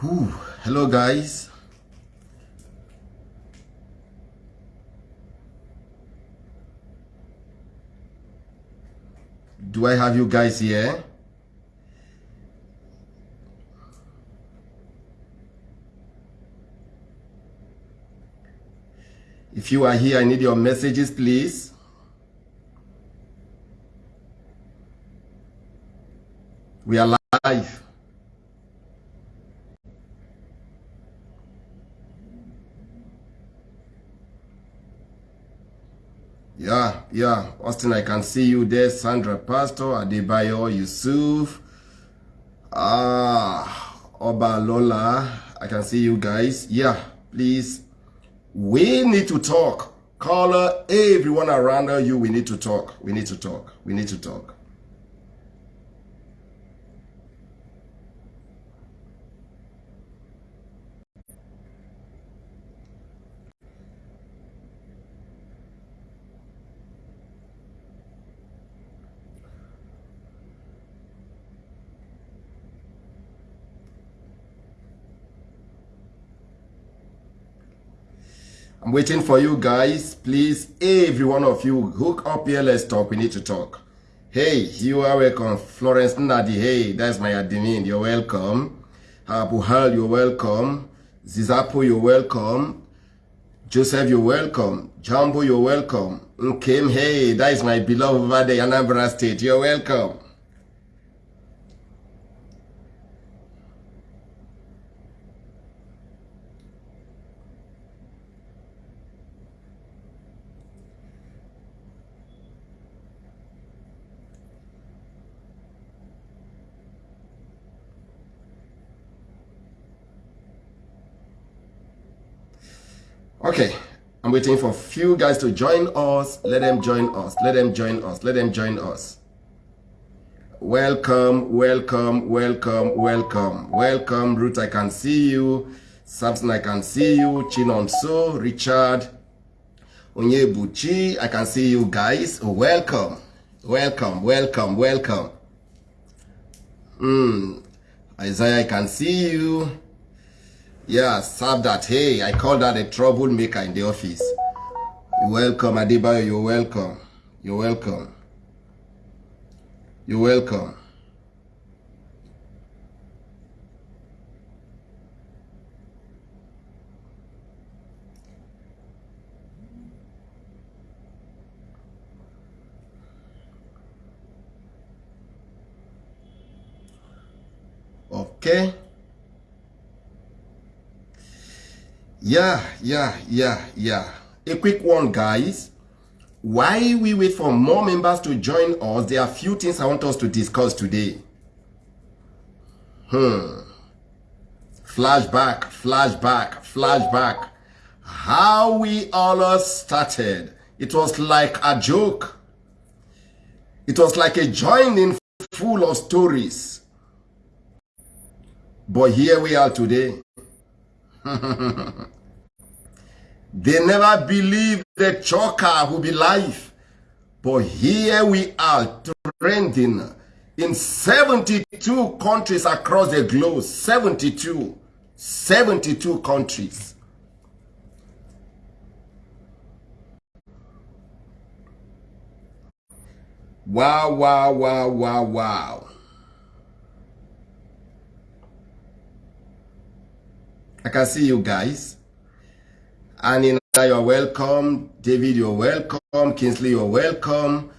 Whew. Hello, guys. Do I have you guys here? If you are here, I need your messages, please. We are live. Yeah. Austin, I can see you there. Sandra Pastor, Adebayo, Yusuf. Ah, Oba Lola. I can see you guys. Yeah, please. We need to talk. Caller, everyone around you, we need to talk. We need to talk. We need to talk. I'm waiting for you guys. Please, every one of you, hook up here. Let's talk. We need to talk. Hey, you are welcome. Florence Nadi, hey, that's my admin. You're welcome. Abu Hal, you're welcome. Zizapo, you're welcome. Joseph, you're welcome. Jumbo, you're welcome. Nkem, hey, that is my beloved over there, Anambra State. You're welcome. Okay, I'm waiting for a few guys to join us. Let them join us. Let them join us. Let them join us. Welcome, welcome, welcome, welcome. Welcome, Ruth, I can see you. Samson, I can see you. Chinonso, Richard, Onyebuchi, I can see you guys. Welcome, welcome, welcome, welcome. Mm. Isaiah, I can see you. Yeah, serve that. Hey, I call that a troublemaker in the office. You're welcome, Adibayo. You're welcome. You're welcome. You're welcome. Okay. Yeah, yeah, yeah, yeah. A quick one, guys. Why we wait for more members to join us, there are few things I want us to discuss today. Hmm. Flashback, flashback, flashback. How we all started. It was like a joke. It was like a joining full of stories. But here we are today. they never believed the choker would be live. But here we are trending in 72 countries across the globe. 72. 72 countries. Wow, wow, wow, wow, wow. I can see you guys. Anina, you're welcome. David, you're welcome. Kingsley, you're welcome.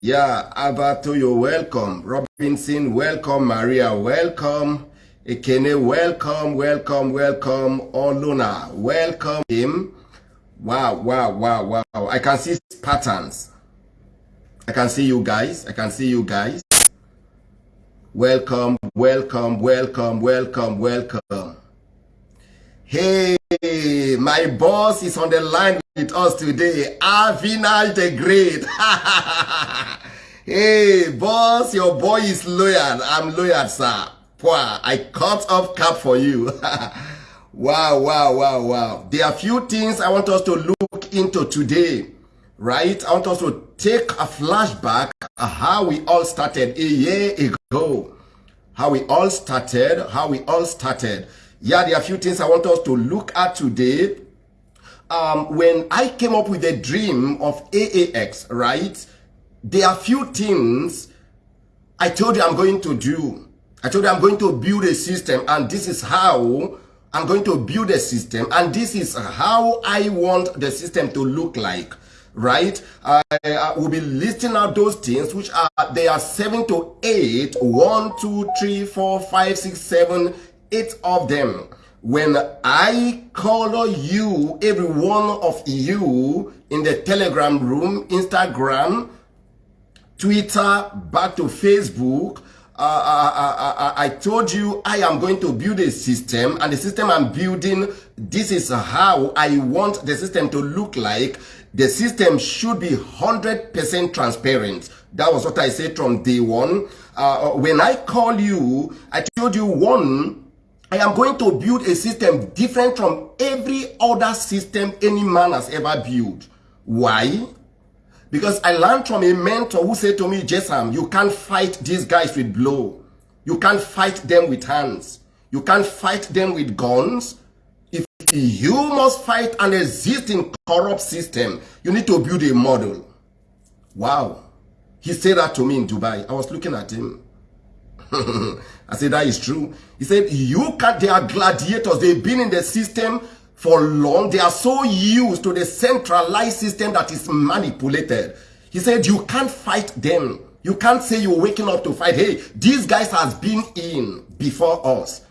Yeah, Alberto, you're welcome. Robinson, welcome. Maria, welcome. Ekene, welcome, welcome, welcome. Oluna, welcome him. Wow, wow, wow, wow. I can see patterns. I can see you guys. I can see you guys. Welcome, welcome, welcome, welcome, welcome. Hey, my boss is on the line with us today. Avina the Great. hey, boss, your boy is loyal. I'm loyal, sir. Pwa, I cut off cap for you. wow, wow, wow, wow. There are few things I want us to look into today, right? I want us to take a flashback how we all started a year ago. How we all started, how we all started Yeah, there are a few things I want us to look at today. Um, when I came up with the dream of AAX, right? There are a few things I told you I'm going to do. I told you I'm going to build a system and this is how I'm going to build a system and this is how I want the system to look like right? I, I will be listing out those things which are, they are seven to eight, one, two, three, four, five, six, seven, eight of them. When I call you, every one of you in the Telegram room, Instagram, Twitter, back to Facebook, uh, I, I, I, I told you I am going to build a system and the system I'm building, this is how I want the system to look like the system should be 100% transparent. That was what I said from day one. Uh, uh when I call you, I told you one, I am going to build a system different from every other system any man has ever built. Why? Because I learned from a mentor who said to me, Jesam, you can't fight these guys with blow. You can't fight them with hands. You can't fight them with guns. If you must fight an existing corrupt system. You need to build a model. Wow. He said that to me in Dubai. I was looking at him. I said, that is true. He said, you can't, they are gladiators. They've been in the system for long. They are so used to the centralized system that is manipulated. He said, you can't fight them. You can't say you're waking up to fight. Hey, these guys has been in before us.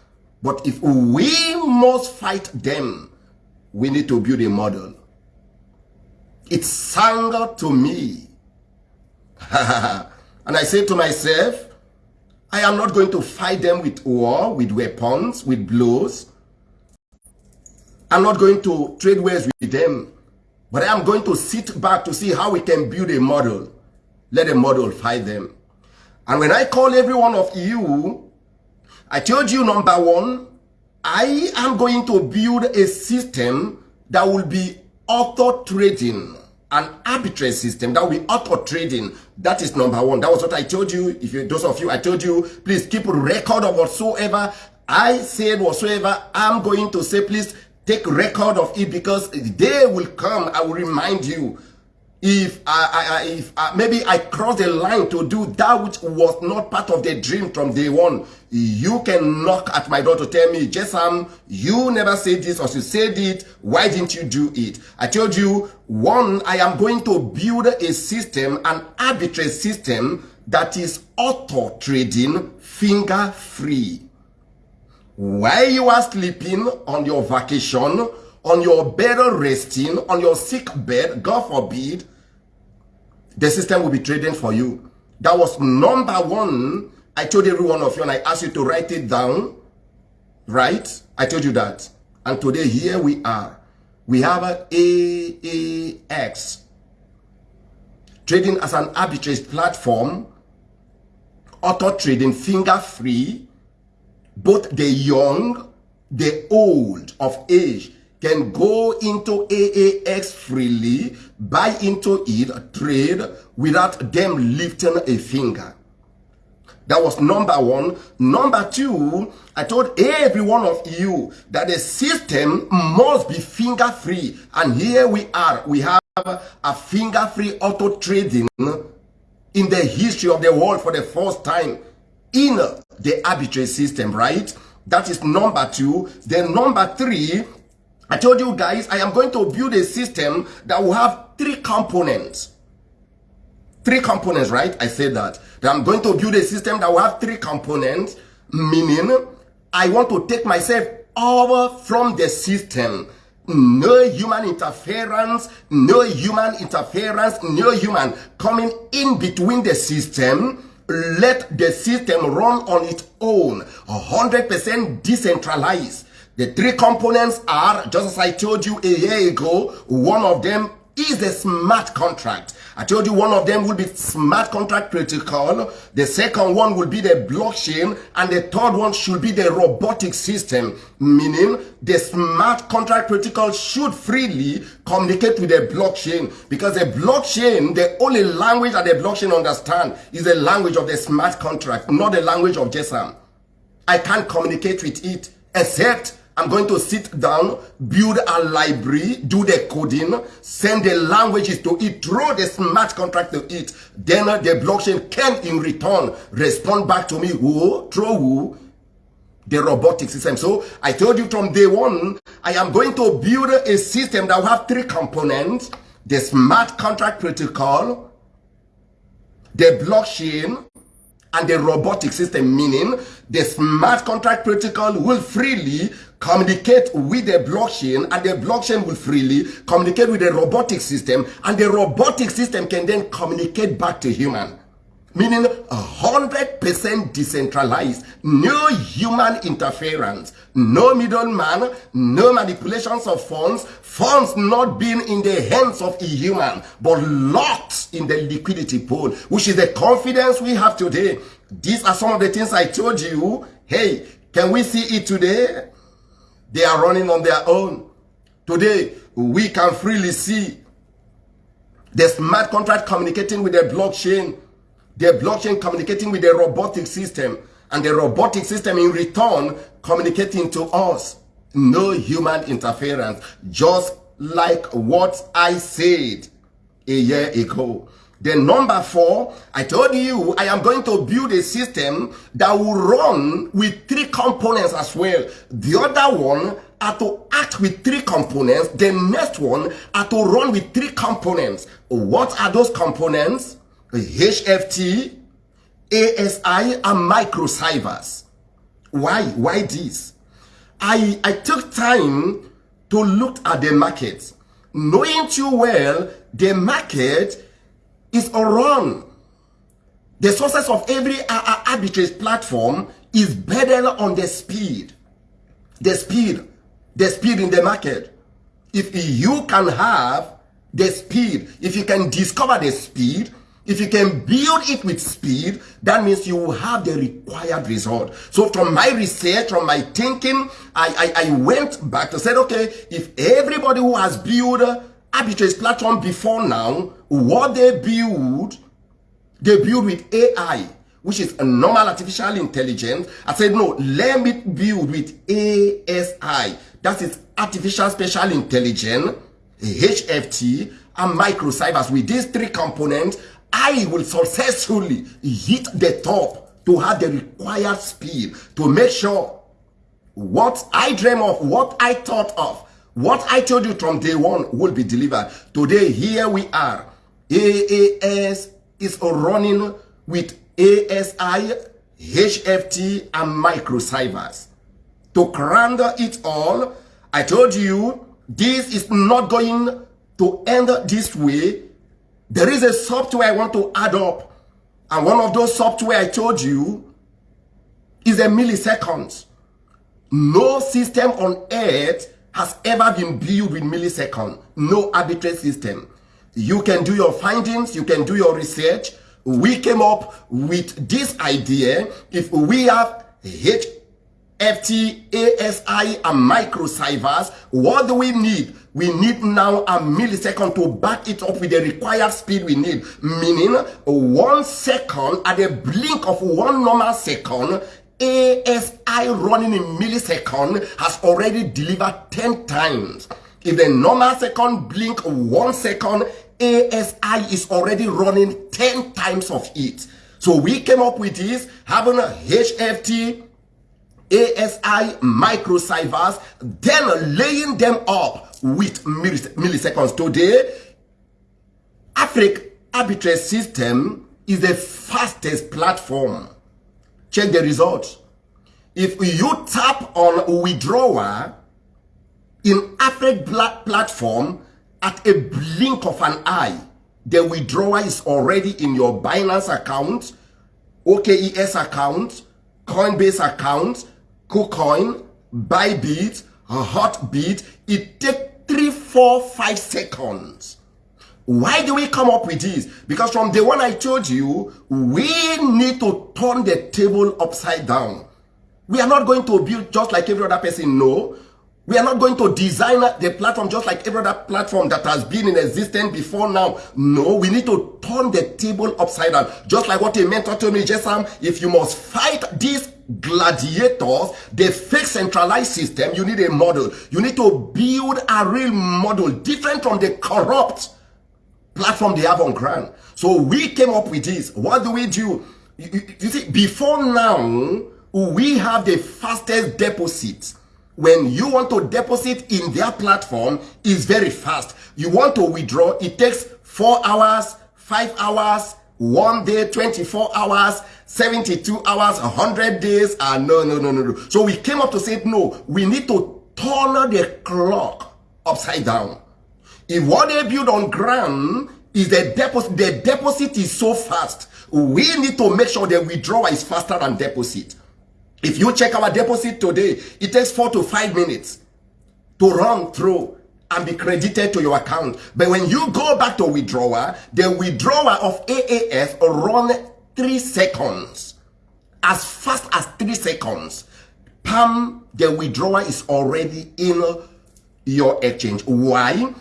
But if we must fight them, we need to build a model. It sang to me. and I said to myself, I am not going to fight them with war, with weapons, with blows. I'm not going to trade ways with them. But I am going to sit back to see how we can build a model. Let a model fight them. And when I call every one of you I told you number one, I am going to build a system that will be auto trading, an arbitrary system that will auto trading. That is number one. That was what I told you. If you, those of you, I told you, please keep a record of whatsoever I said whatsoever. I'm going to say, please take record of it because the day will come. I will remind you if I, I, if I, maybe I cross the line to do that which was not part of the dream from day one, you can knock at my door to tell me, Jesam, you never said this or you said it. Why didn't you do it? I told you, one, I am going to build a system, an arbitrary system that is auto trading finger free. While you are sleeping on your vacation, on your bed resting, on your sick bed, God forbid, the system will be trading for you. That was number one. I told every one of you and I asked you to write it down. Right? I told you that. And today here we are. We have a AAX trading as an arbitrage platform, auto trading finger free, both the young, the old of age can go into AAX freely, buy into it, trade, without them lifting a finger. That was number one. Number two, I told every one of you that the system must be finger free. And here we are. We have a finger free auto trading in the history of the world for the first time in the arbitrary system, right? That is number two. Then number three, I told you guys, I am going to build a system that will have three components. Three components, right? I said that. That I'm going to build a system that will have three components, meaning I want to take myself over from the system. No human interference, no human interference, no human coming in between the system. Let the system run on its own, 100% decentralized the three components are, just as I told you a year ago, one of them is the smart contract. I told you one of them will be smart contract protocol. The second one will be the blockchain. And the third one should be the robotic system. Meaning the smart contract protocol should freely communicate with the blockchain. Because the blockchain, the only language that the blockchain understand is the language of the smart contract, not the language of JSON. I can't communicate with it except I'm going to sit down, build a library, do the coding, send the languages to it, throw the smart contract to it. Then the blockchain can in return respond back to me who, through who, the robotic system. So I told you from day one, I am going to build a system that will have three components. The smart contract protocol, the blockchain, and the robotic system, meaning the smart contract protocol will freely communicate with the blockchain and the blockchain will freely communicate with the robotic system and the robotic system can then communicate back to human meaning 100% decentralized, no human interference, no middleman, no manipulations of funds, funds not being in the hands of a human, but locked in the liquidity pool, which is the confidence we have today. These are some of the things I told you. Hey, can we see it today? They are running on their own. Today, we can freely see the smart contract communicating with the blockchain the blockchain communicating with the robotic system and the robotic system in return communicating to us. No human interference, just like what I said a year ago. Then number four, I told you I am going to build a system that will run with three components as well. The other one are to act with three components. The next one are to run with three components. What are those components? HFT, ASI, and microcybers. Why? Why this? I, I took time to look at the market. Knowing too well, the market is around. The success of every arbitrage platform is better on the speed. The speed. The speed in the market. If you can have the speed, if you can discover the speed, if you can build it with speed, that means you will have the required result. So from my research, from my thinking, I, I, I went back to say, okay, if everybody who has built arbitrage platform before now, what they build, they build with AI, which is a normal artificial intelligence. I said, no, let me build with ASI. That is artificial special intelligence, HFT, and microcybers. With these three components, I will successfully hit the top to have the required speed to make sure what I dream of, what I thought of, what I told you from day one will be delivered. Today, here we are. AAS is running with ASI, HFT, and microcybers. To crown it all, I told you this is not going to end this way there is a software I want to add up. And one of those software I told you is a millisecond. No system on earth has ever been built with millisecond. No arbitrary system. You can do your findings, you can do your research. We came up with this idea. If we have HFT, ASI, and microcybers, what do we need? we need now a millisecond to back it up with the required speed we need. Meaning, one second at the blink of one normal second, ASI running in millisecond has already delivered 10 times. If the normal second blink one second, ASI is already running 10 times of it. So we came up with this, having a HFT, ASI microcybers, then laying them up with milliseconds. Today, Africa arbitrage system is the fastest platform. Check the results. If you tap on withdrawal in Africa platform at a blink of an eye, the withdrawal is already in your Binance account, OKX account, Coinbase account, KuCoin, Bybit, Hotbit, it takes three, four, five seconds. Why do we come up with this? Because from the one I told you, we need to turn the table upside down. We are not going to build just like every other person. No. We are not going to design the platform just like every other platform that has been in existence before now. No, we need to turn the table upside down. Just like what a mentor told me, Jessam, if you must fight this gladiators, the fake centralized system, you need a model. You need to build a real model different from the corrupt platform they have on ground. So we came up with this. What do we do? You, you see, before now, we have the fastest deposit. When you want to deposit in their platform, is very fast. You want to withdraw, it takes four hours, five hours, one day, 24 hours, 72 hours, 100 days. Ah, no, no, no, no, no. So we came up to say, no, we need to turn the clock upside down. If what they build on ground is the deposit, the deposit is so fast, we need to make sure the withdrawal is faster than deposit. If you check our deposit today, it takes four to five minutes to run through and be credited to your account. But when you go back to withdrawal, the withdrawal of AAS run three seconds. As fast as three seconds. Pam, the withdrawal is already in your exchange. Why?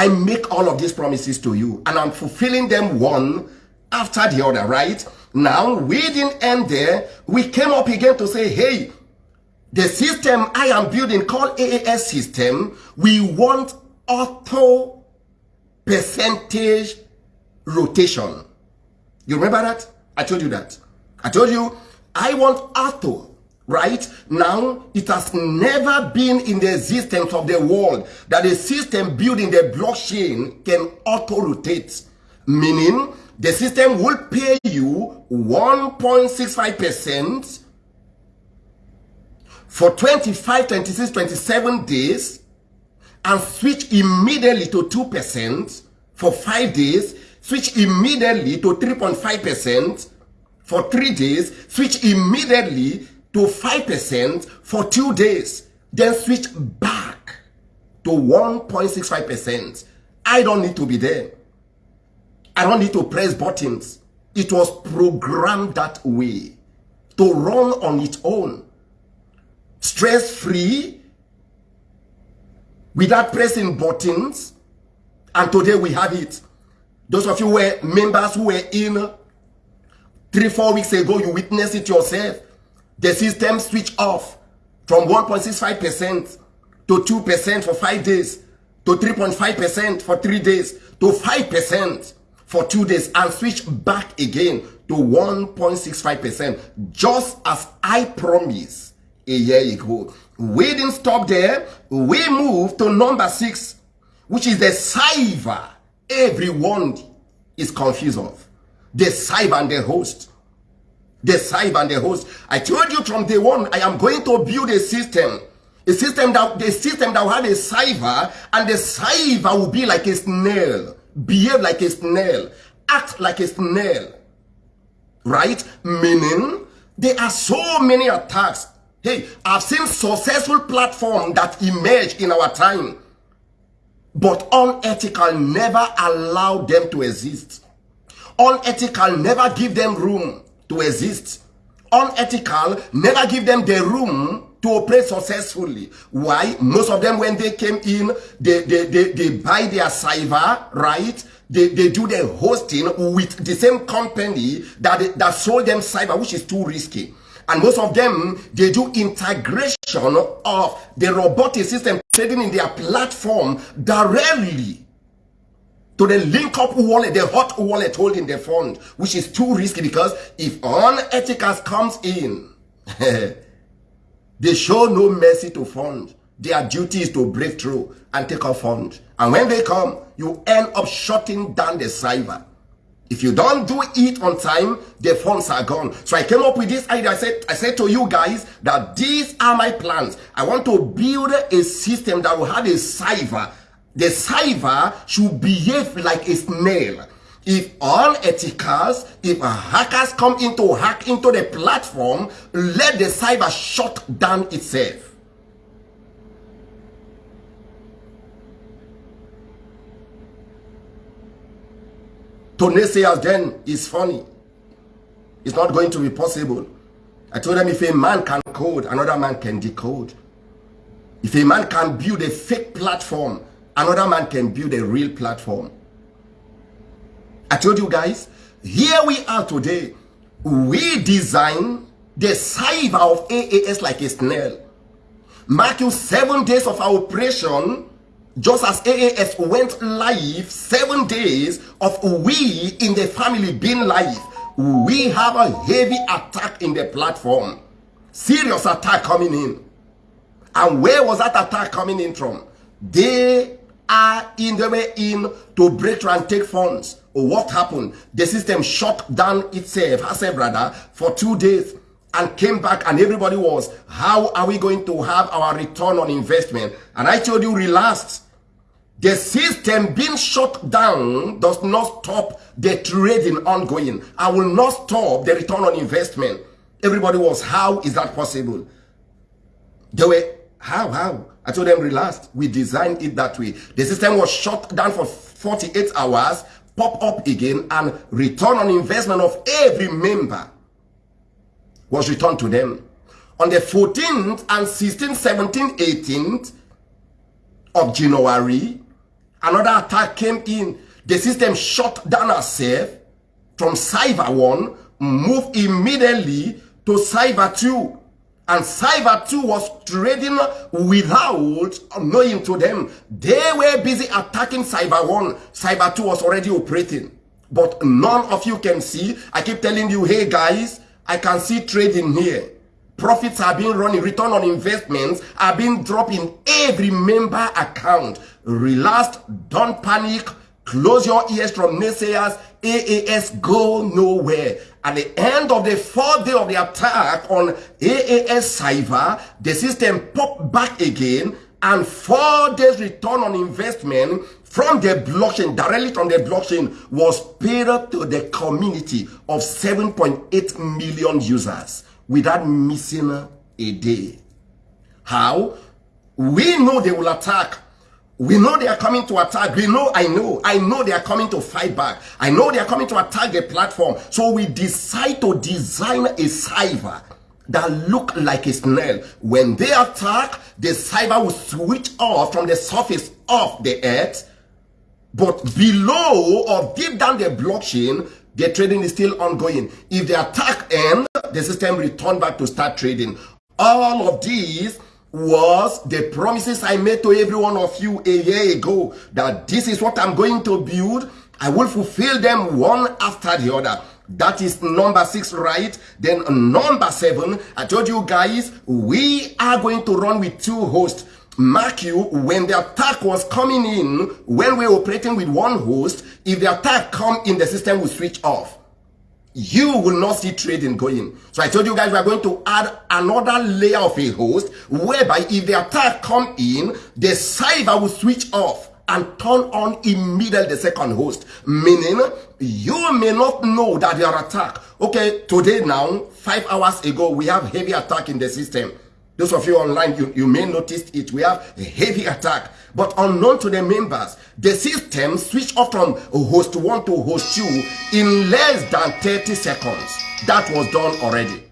I make all of these promises to you and I'm fulfilling them one after the other, right? Now, we didn't end there. We came up again to say, hey, the system I am building called AAS system, we want auto percentage rotation. You remember that? I told you that. I told you I want auto, right? Now, it has never been in the existence of the world that a system building the blockchain can auto rotate. Meaning, the system will pay you 1.65% for 25, 26, 27 days and switch immediately to 2% for 5 days, switch immediately to 3.5% for 3 days, switch immediately to 5% for 2 days, then switch back to 1.65%. I don't need to be there. I don't need to press buttons. It was programmed that way to run on its own. Stress free, without pressing buttons. And today we have it. Those of you who were members who were in three, four weeks ago, you witnessed it yourself. The system switched off from 1.65% to 2% for five days, to 3.5% for three days, to 5% for two days and switch back again to 1.65%, just as I promised a year ago. We didn't stop there. We moved to number six, which is the cyber everyone is confused of. The cyber and the host. The cyber and the host. I told you from day one, I am going to build a system a system that the system that will have a cyber and the cyber will be like a snail behave like a snail, act like a snail, right? Meaning, there are so many attacks. Hey, I've seen successful platform that emerge in our time, but unethical never allow them to exist. Unethical never give them room to exist. Unethical never give them the room to operate successfully. Why? Most of them, when they came in, they, they, they, they buy their cyber, right? They, they do the hosting with the same company that, that sold them cyber, which is too risky. And most of them, they do integration of the robotic system trading in their platform directly to the link up wallet, the hot wallet holding the fund, which is too risky because if unethicals comes in, They show no mercy to fund. Their duty is to break through and take off fund. And when they come, you end up shutting down the cyber. If you don't do it on time, the funds are gone. So I came up with this idea. I said, I said to you guys that these are my plans. I want to build a system that will have a cyber. The cyber should behave like a snail. If all ethicals, if hackers come into hack into the platform, let the cyber shut down itself. To then is funny. It's not going to be possible. I told them if a man can code, another man can decode. If a man can build a fake platform, another man can build a real platform. I told you guys, here we are today. we design the cyber of AAS like a snail. Mark you seven days of our operation, just as AAS went live, seven days of we in the family being live, we have a heavy attack in the platform. Serious attack coming in. And where was that attack coming in from? They are in the way in to break and take funds. Oh, what happened? The system shut down itself, herself rather, for two days and came back and everybody was, how are we going to have our return on investment? And I told you, relax. The system being shut down does not stop the trading ongoing. I will not stop the return on investment. Everybody was, how is that possible? They were, how, how? I told them, relax. We designed it that way. The system was shut down for 48 hours, pop up again, and return on investment of every member was returned to them. On the 14th and 16th, 17th, 18th of January, another attack came in. The system shut down itself from Cyber 1, moved immediately to Cyber 2. And Cyber 2 was trading without knowing to them. They were busy attacking Cyber 1. Cyber 2 was already operating. But none of you can see. I keep telling you, hey guys, I can see trading here. Profits are being running, return on investments are being dropped in every member account. Relax, don't panic, close your ears from naysayers, AAS go nowhere. At the end of the fourth day of the attack on AAS Cyber, the system popped back again and four days return on investment from the blockchain, directly from the blockchain, was paid to the community of 7.8 million users without missing a day. How? We know they will attack we know they are coming to attack. We know, I know, I know they are coming to fight back. I know they are coming to attack the platform. So we decide to design a cyber that look like a snail. When they attack, the cyber will switch off from the surface of the earth. But below or deep down the blockchain, the trading is still ongoing. If the attack ends, the system return back to start trading. All of these was the promises I made to every one of you a year ago that this is what I'm going to build. I will fulfill them one after the other. That is number six, right? Then number seven, I told you guys, we are going to run with two hosts. Mark you, when the attack was coming in, when we're operating with one host, if the attack come in, the system will switch off you will not see trading going. So I told you guys we are going to add another layer of a host whereby if the attack come in, the cyber will switch off and turn on immediately the second host. Meaning, you may not know that your attack. Okay, today now, five hours ago, we have heavy attack in the system. Those of you online, you, you may notice it. We have a heavy attack. But unknown to the members, the system switched off from host 1 to host 2 in less than 30 seconds. That was done already.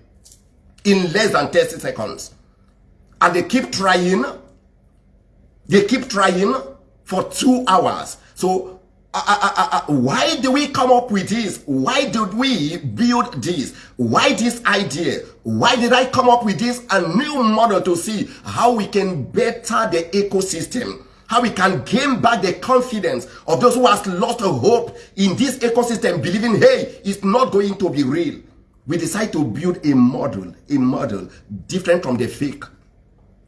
In less than 30 seconds. And they keep trying. They keep trying for two hours. So uh, uh, uh, uh, why do we come up with this? Why did we build this? Why this idea? Why did I come up with this a new model to see how we can better the ecosystem? How we can gain back the confidence of those who has lost hope in this ecosystem, believing, hey, it's not going to be real. We decide to build a model, a model different from the fake,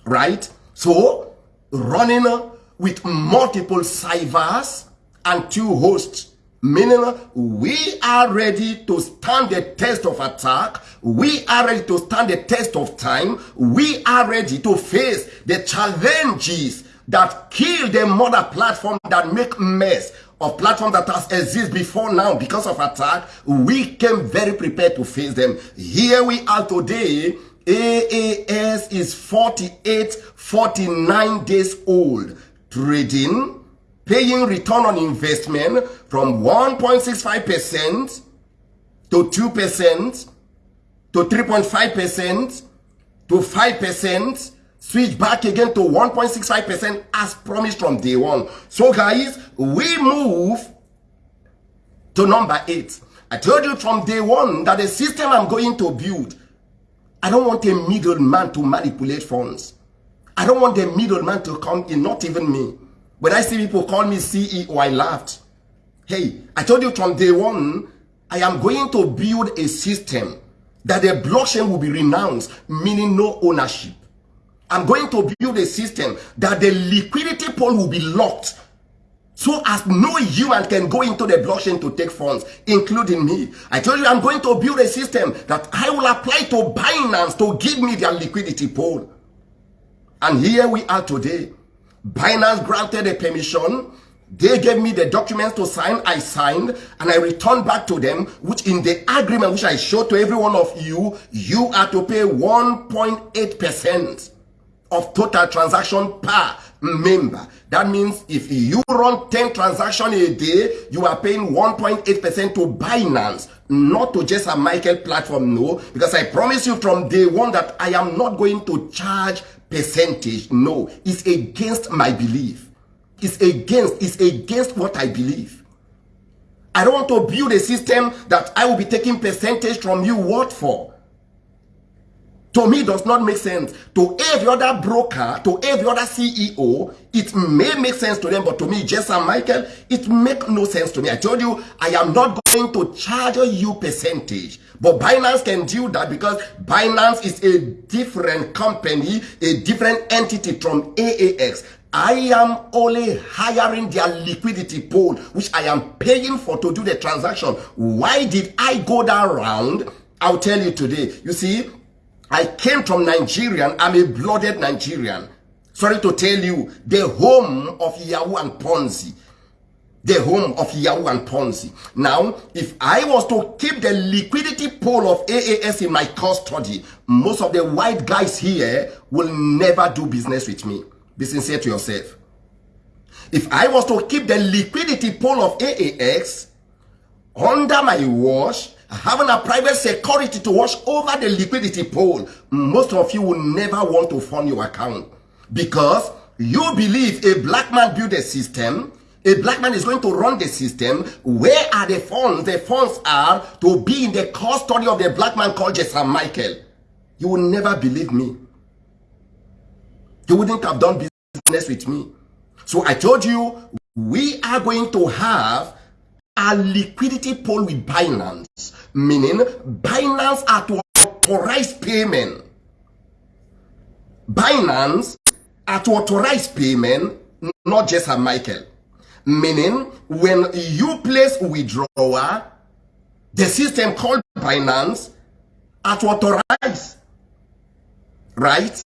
right? So, running with multiple cybers, and two hosts. Meaning, we are ready to stand the test of attack. We are ready to stand the test of time. We are ready to face the challenges that kill the mother platform that make mess of platform that has exist before now because of attack. We came very prepared to face them. Here we are today. AAS is 48, 49 days old. Trading paying return on investment from 1.65% to 2% to 3.5% to 5%, switch back again to 1.65% as promised from day one. So guys, we move to number eight. I told you from day one that the system I'm going to build, I don't want a middleman to manipulate funds. I don't want the middleman to come in, not even me. When I see people call me CEO, I laughed. Hey, I told you from day one, I am going to build a system that the blockchain will be renounced, meaning no ownership. I'm going to build a system that the liquidity pool will be locked so as no human can go into the blockchain to take funds, including me. I told you I'm going to build a system that I will apply to Binance to give me their liquidity pool. And here we are today. Binance granted a permission. They gave me the documents to sign, I signed, and I returned back to them, which in the agreement which I showed to every one of you, you are to pay 1.8% of total transaction per member. That means if you run 10 transactions a day, you are paying 1.8% to Binance, not to just a Michael platform, no. Because I promise you from day one that I am not going to charge percentage. No, it's against my belief. It's against, it's against what I believe. I don't want to build a system that I will be taking percentage from you. What for? To me, does not make sense. To every other broker, to every other CEO, it may make sense to them, but to me, Jason Michael, it make no sense to me. I told you, I am not going to charge you percentage. But Binance can do that because Binance is a different company, a different entity from AAX. I am only hiring their liquidity pool, which I am paying for to do the transaction. Why did I go that round? I'll tell you today. You see, I came from Nigerian. I'm a blooded Nigerian. Sorry to tell you, the home of Yahoo and Ponzi. The home of Yahoo and Ponzi. Now, if I was to keep the liquidity pool of AAS in my custody, most of the white guys here will never do business with me. Be sincere to yourself. If I was to keep the liquidity pool of AAX under my watch, having a private security to watch over the liquidity pool, most of you will never want to fund your account because you believe a black man built a system a black man is going to run the system. Where are the funds? The funds are to be in the custody of the black man called Jason Michael. You will never believe me. You wouldn't have done business with me. So I told you, we are going to have a liquidity pool with Binance, meaning Binance are to authorize payment. Binance are to authorize payment, not just a Michael. Meaning, when you place withdrawal, the system called Binance are to authorize. Right?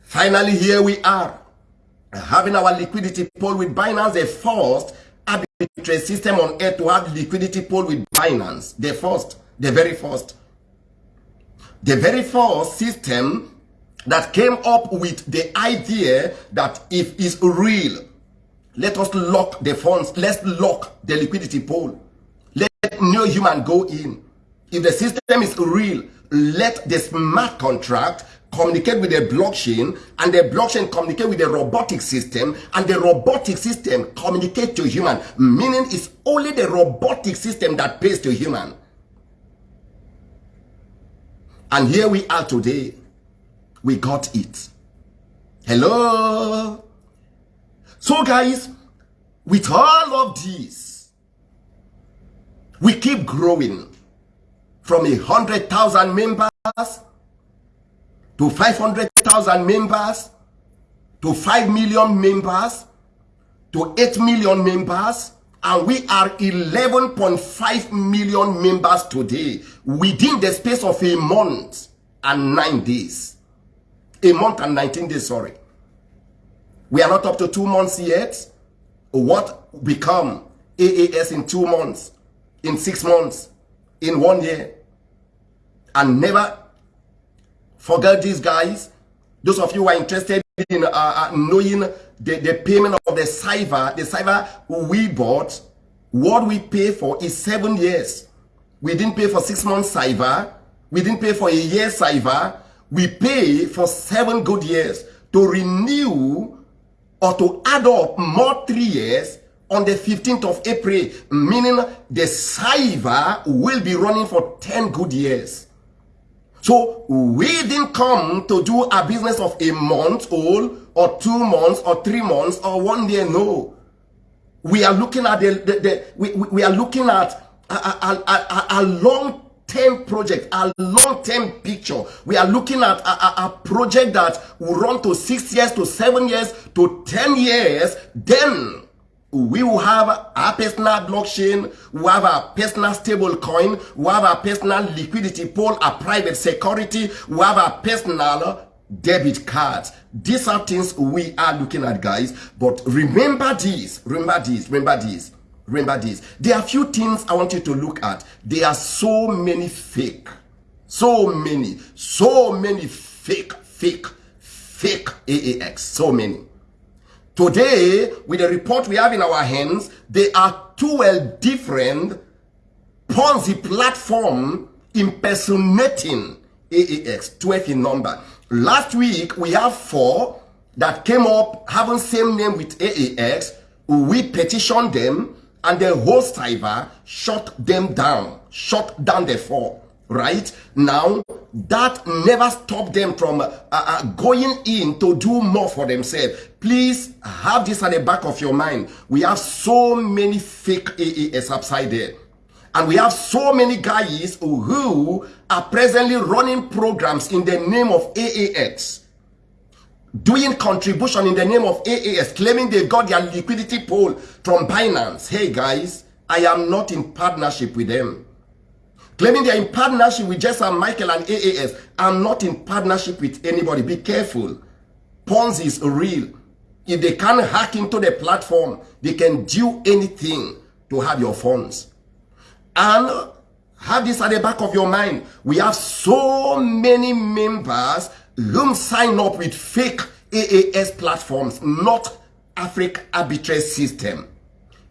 Finally, here we are, having our liquidity pool with Binance, the first arbitrary system on earth to have liquidity pool with Binance. The first, the very first. The very first system that came up with the idea that if it's real, let us lock the funds, let's lock the liquidity pool. Let no human go in. If the system is real, let the smart contract communicate with the blockchain and the blockchain communicate with the robotic system and the robotic system communicate to human meaning it's only the robotic system that pays to human. And here we are today. We got it. Hello? So guys with all of this we keep growing from a hundred thousand members to 500,000 members, to 5 million members, to 8 million members, and we are 11.5 million members today within the space of a month and 9 days. A month and 19 days, sorry. We are not up to two months yet. What become AAS in two months, in six months, in one year, and never Forget these guys. Those of you who are interested in uh, uh, knowing the, the payment of the cyber, the cyber we bought, what we pay for is seven years. We didn't pay for six months cyber. We didn't pay for a year cyber. We pay for seven good years to renew or to add up more three years. on the 15th of April, meaning the cyber will be running for 10 good years. So we didn't come to do a business of a month old or two months or three months or one year. No. We are looking at the, the, the we, we are looking at a, a, a, a long term project, a long term picture. We are looking at a, a, a, project that will run to six years, to seven years, to 10 years. Then we will have our personal blockchain, we have our personal stable coin, we have our personal liquidity pool, a private security, we have our personal debit cards. These are things we are looking at, guys. But remember this, remember this, remember this, remember this. There are few things I want you to look at. There are so many fake, so many, so many fake, fake, fake AAX, so many. Today, with the report we have in our hands, they are two well different Ponzi platform impersonating AAX, 12 in number. Last week, we have four that came up having same name with AAX. We petitioned them and the host cyber shut them down, shut down the four right now that never stopped them from uh, uh, going in to do more for themselves please have this at the back of your mind we have so many fake aas upside there and we have so many guys who are presently running programs in the name of aax doing contribution in the name of aas claiming they got their liquidity pool from binance hey guys i am not in partnership with them Claiming they're in partnership with Jason Michael and AAS. I'm not in partnership with anybody. Be careful. Ponzi is real. If they can hack into the platform, they can do anything to have your funds. And have this at the back of your mind. We have so many members who sign up with fake AAS platforms, not Africa arbitrage system.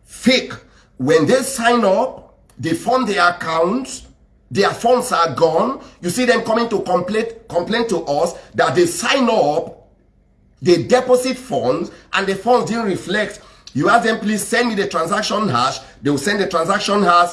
Fake. When they sign up, they fund their accounts, their funds are gone. You see them coming to complain to us that they sign up, they deposit funds, and the funds didn't reflect. You ask them, please send me the transaction hash. They will send the transaction hash,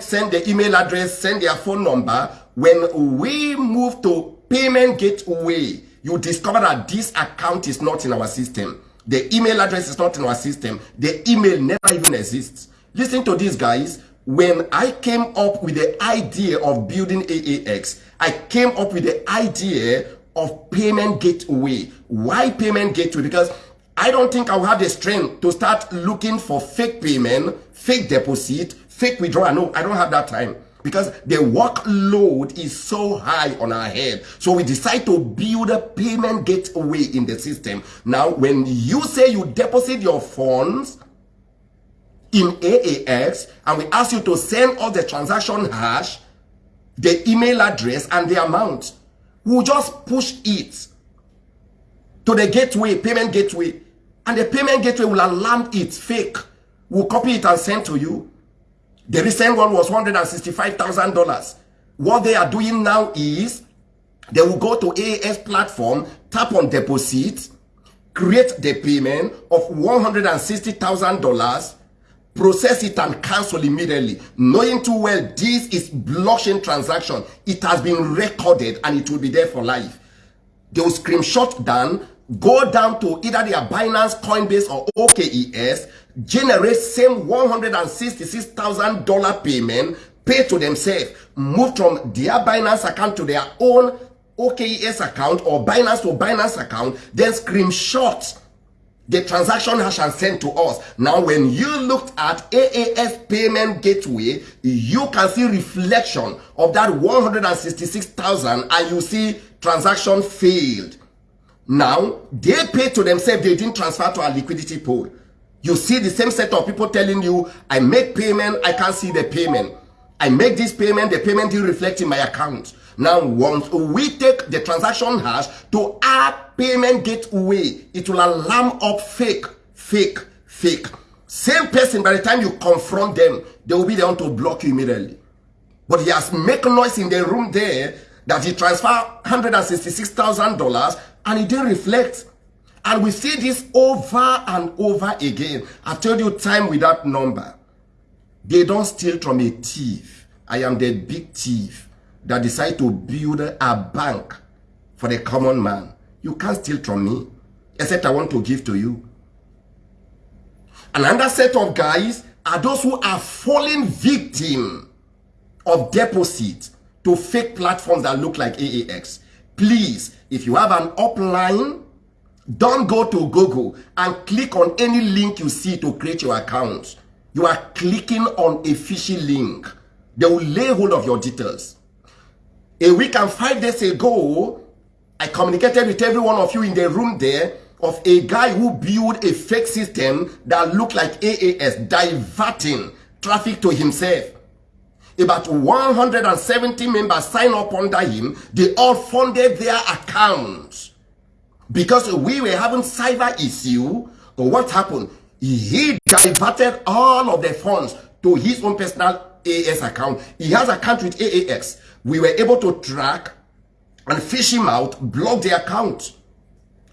send the email address, send their phone number. When we move to payment gateway, you discover that this account is not in our system. The email address is not in our system. The email never even exists. Listen to these guys when I came up with the idea of building AAX, I came up with the idea of payment gateway. Why payment gateway? Because I don't think I'll have the strength to start looking for fake payment, fake deposit, fake withdrawal. No, I don't have that time because the workload is so high on our head. So we decide to build a payment gateway in the system. Now, when you say you deposit your funds, in AAX and we ask you to send us the transaction hash, the email address and the amount. We'll just push it to the gateway, payment gateway. And the payment gateway will alarm it fake. We'll copy it and send to you. The recent one was $165,000. What they are doing now is they will go to AAS platform, tap on deposit, create the payment of $160,000 process it and cancel immediately knowing too well this is blockchain transaction it has been recorded and it will be there for life they will screenshot down go down to either their binance coinbase or OKX generate same 166,000 dollar payment pay to themselves move from their binance account to their own OKX account or binance to binance account then screenshot the transaction hash and sent to us. Now, when you looked at AAS payment gateway, you can see reflection of that 166,000 and you see transaction failed. Now, they pay to themselves, they didn't transfer to our liquidity pool. You see the same set of people telling you, I make payment, I can't see the payment. I make this payment, the payment didn't reflect in my account. Now, once we take the transaction hash to our payment gateway, it will alarm up fake, fake, fake. Same person, by the time you confront them, they will be the one to block you immediately. But he has make noise in the room there that he transferred $166,000 and it didn't reflect. And we see this over and over again. I told you time without number. They don't steal from a thief. I am the big thief that decide to build a bank for the common man. You can't steal from me, except I want to give to you. Another set of guys are those who are falling victim of deposit to fake platforms that look like AAX. Please, if you have an upline, don't go to Google and click on any link you see to create your account. You are clicking on a fishy link. They will lay hold of your details. A week and five days ago, I communicated with every one of you in the room there of a guy who built a fake system that looked like AAS, diverting traffic to himself. About 170 members signed up under him. They all funded their accounts. Because we were having cyber issue, But what happened? He diverted all of the funds to his own personal AAS account. He has account with AAX. We were able to track and fish him out, block the account.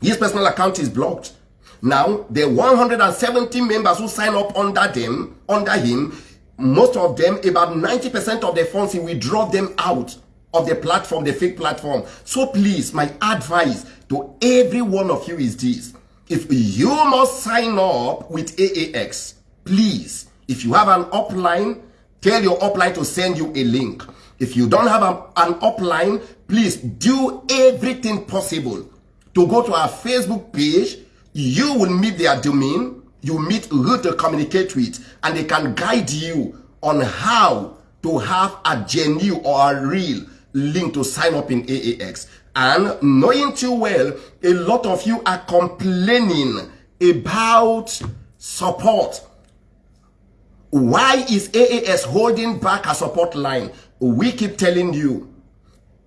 His personal account is blocked. Now, the 170 members who sign up under them, under him, most of them, about 90% of the funds, he withdraw them out of the platform, the fake platform. So please, my advice to every one of you is this. If you must sign up with AAX, please, if you have an upline, tell your upline to send you a link. If you don't have a, an upline, please do everything possible to go to our Facebook page. You will meet their domain. You meet who to communicate with and they can guide you on how to have a genuine or a real link to sign up in AAX. And knowing too well, a lot of you are complaining about support. Why is AAS holding back a support line? We keep telling you,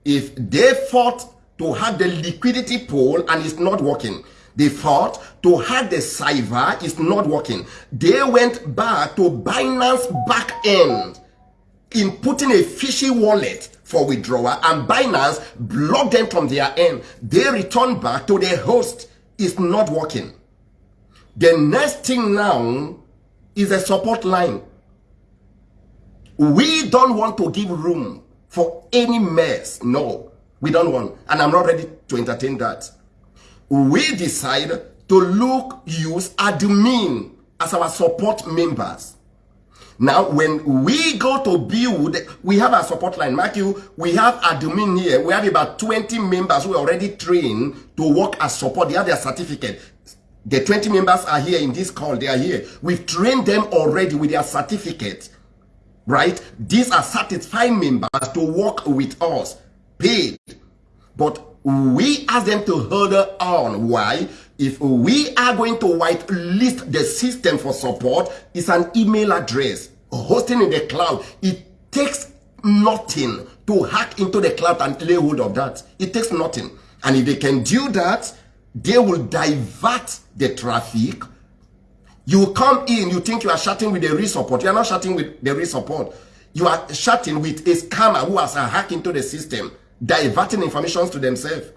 if they fought to have the liquidity pool and it's not working. They thought to hack the cyber, is not working. They went back to Binance back end in putting a fishy wallet for withdrawal and Binance blocked them from their end. They returned back to their host. It's not working. The next thing now is a support line. We don't want to give room for any mess. No. We don't want, and I'm not ready to entertain that. We decide to look, use admin as our support members. Now, when we go to build, we have a support line. Mark you, we have admin here. We have about 20 members who are already trained to work as support. They have their certificate. The 20 members are here in this call. They are here. We've trained them already with their certificate. Right? These are satisfied members to work with us paid. But we ask them to hold on. Why? If we are going to whitelist the system for support, it's an email address. Hosting in the cloud. It takes nothing to hack into the cloud and lay hold of that. It takes nothing. And if they can do that, they will divert the traffic. You come in, you think you are chatting with the real support. You are not chatting with the real support. You are chatting with a scammer who has hacked into the system diverting information to themselves.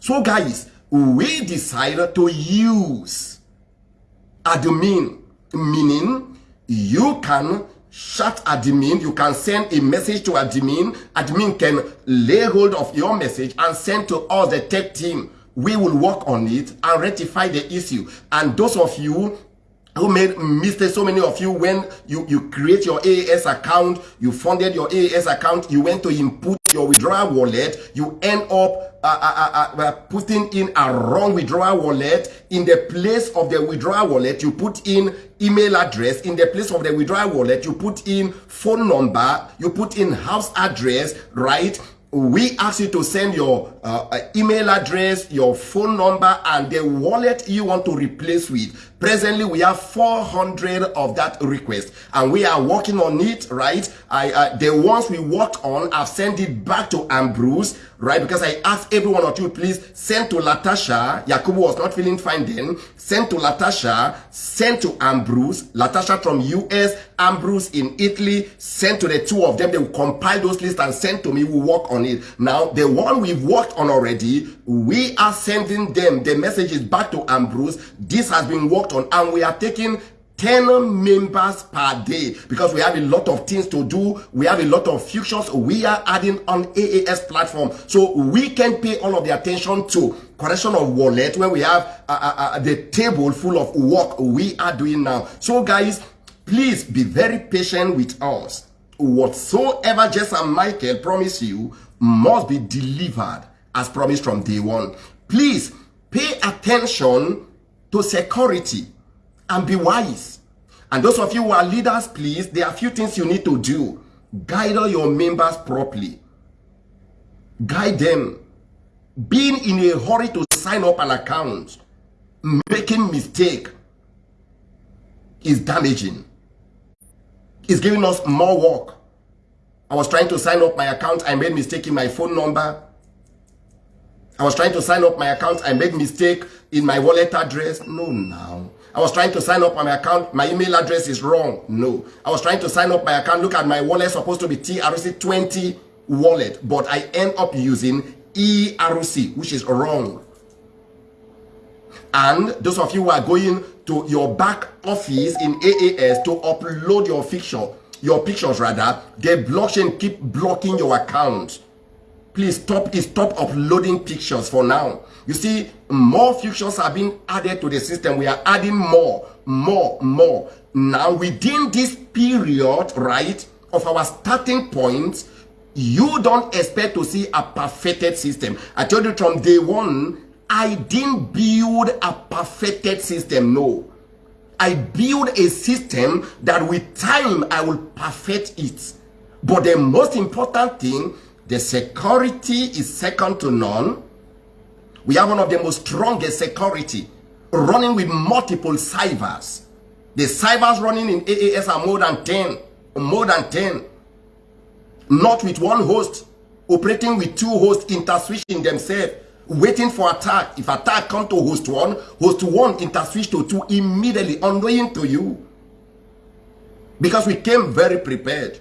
So guys, we decided to use admin, meaning you can chat admin, you can send a message to admin, admin can lay hold of your message and send to us the tech team. We will work on it and rectify the issue. And those of you who made mistakes, so many of you, when you, you create your AAS account, you funded your AAS account, you went to input your withdrawal wallet, you end up uh, uh, uh, uh, putting in a wrong withdrawal wallet. In the place of the withdrawal wallet, you put in email address. In the place of the withdrawal wallet, you put in phone number, you put in house address, right? we ask you to send your uh, uh, email address, your phone number, and the wallet you want to replace with. Presently, we have 400 of that request and we are working on it, right? I, uh, the ones we worked on, I've sent it back to Ambrose, right? Because I asked every one of you, please send to Latasha. Yakubu was not feeling fine then. Send to Latasha, send to Ambrose. Latasha from US, Ambrose in Italy, send to the two of them. They will compile those lists and send to me. We'll work on it. Now, the one we've worked on already, we are sending them the messages back to Ambrose. This has been worked on and we are taking 10 members per day because we have a lot of things to do. We have a lot of futures we are adding on AAS platform. So we can pay all of the attention to correction of wallet when we have uh, uh, uh, the table full of work we are doing now. So guys, please be very patient with us. Whatsoever Jess and Michael promise you must be delivered as promised from day one. Please pay attention to security and be wise. And those of you who are leaders, please, there are few things you need to do. Guide all your members properly. Guide them. Being in a hurry to sign up an account, making mistake is damaging. It's giving us more work. I was trying to sign up my account. I made mistake in my phone number. I was trying to sign up my account. I made mistake in my wallet address. No, now. I was trying to sign up on my account. My email address is wrong. No. I was trying to sign up my account. Look at my wallet. Supposed to be TRC20 wallet. But I end up using ERC, which is wrong. And those of you who are going to your back office in AAS to upload your picture, your pictures rather, the blockchain keep blocking your account. Please stop, stop uploading pictures for now. You see, more futures are being added to the system. We are adding more, more, more. Now, within this period, right, of our starting point, you don't expect to see a perfected system. I told you from day one, I didn't build a perfected system, no. I build a system that with time, I will perfect it. But the most important thing, the security is second to none we have one of the most strongest security running with multiple cybers. The cybers running in AAS are more than 10. More than 10. Not with one host. Operating with two hosts interswitching themselves. Waiting for attack. If attack come to host one, host one interswitch to two immediately unknowing to you. Because we came very prepared.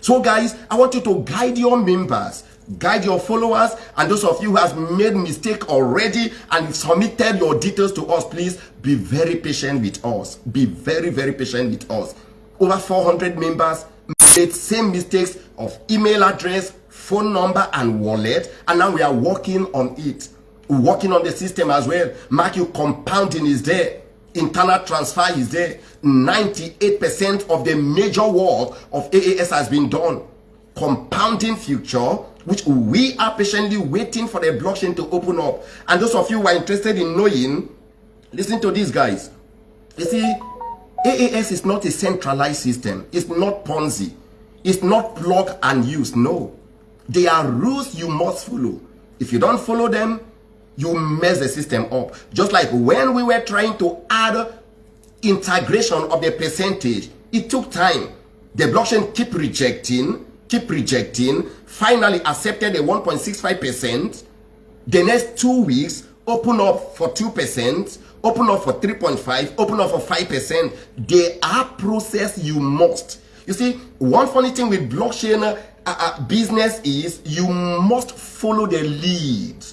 So guys, I want you to guide your members guide your followers and those of you who has made mistake already and submitted your details to us please be very patient with us. Be very very patient with us. Over 400 members made same mistakes of email address phone number and wallet and now we are working on it. Working on the system as well. You compounding is there. Internal transfer is there. 98 percent of the major work of aas has been done. Compounding future which we are patiently waiting for the blockchain to open up. And those of you who are interested in knowing, listen to these guys. You see, AAS is not a centralized system. It's not Ponzi. It's not plug and use. No. There are rules you must follow. If you don't follow them, you mess the system up. Just like when we were trying to add integration of the percentage, it took time. The blockchain keep rejecting keep rejecting, finally accepted a 1.65%, the next two weeks, open up for 2%, open up for 3.5, open up for 5%. They are process you must. You see, one funny thing with blockchain uh, uh, business is you must follow the lead.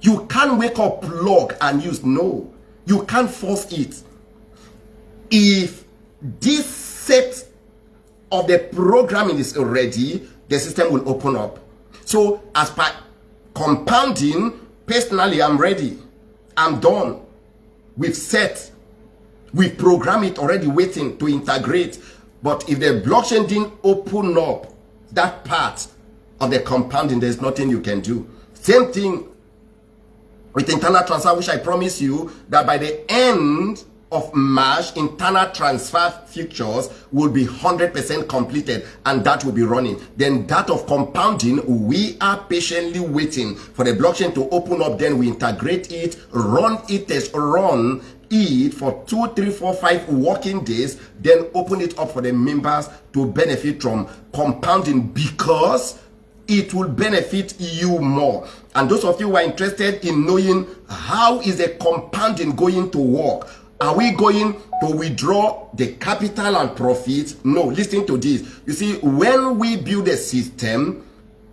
You can't wake up, plug and use. No, you can't force it. If this set of the programming is ready, the system will open up. So as per compounding, personally, I'm ready. I'm done. We've set. We've programmed it already waiting to integrate. But if the blockchain didn't open up that part of the compounding, there's nothing you can do. Same thing with internal transfer, which I promise you that by the end of March, internal transfer futures will be 100% completed and that will be running. Then that of compounding, we are patiently waiting for the blockchain to open up. Then we integrate it, run it as run it for two, three, four, five working days, then open it up for the members to benefit from compounding because it will benefit you more. And those of you who are interested in knowing how is the compounding going to work, are we going to withdraw the capital and profits? No, listen to this. You see, when we build a system,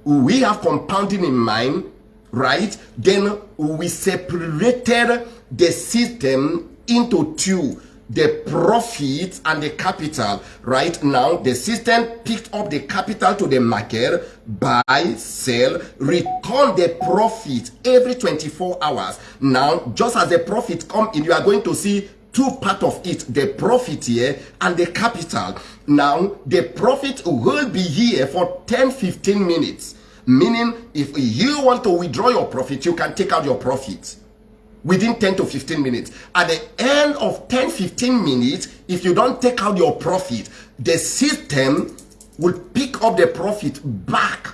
we have compounding in mind, right? Then we separated the system into two the profit and the capital right now the system picked up the capital to the market buy sell return the profit every 24 hours now just as the profit come in you are going to see two part of it the profit here and the capital. Now the profit will be here for 10 15 minutes meaning if you want to withdraw your profit you can take out your profit within 10 to 15 minutes. At the end of 10 15 minutes if you don't take out your profit the system will pick up the profit back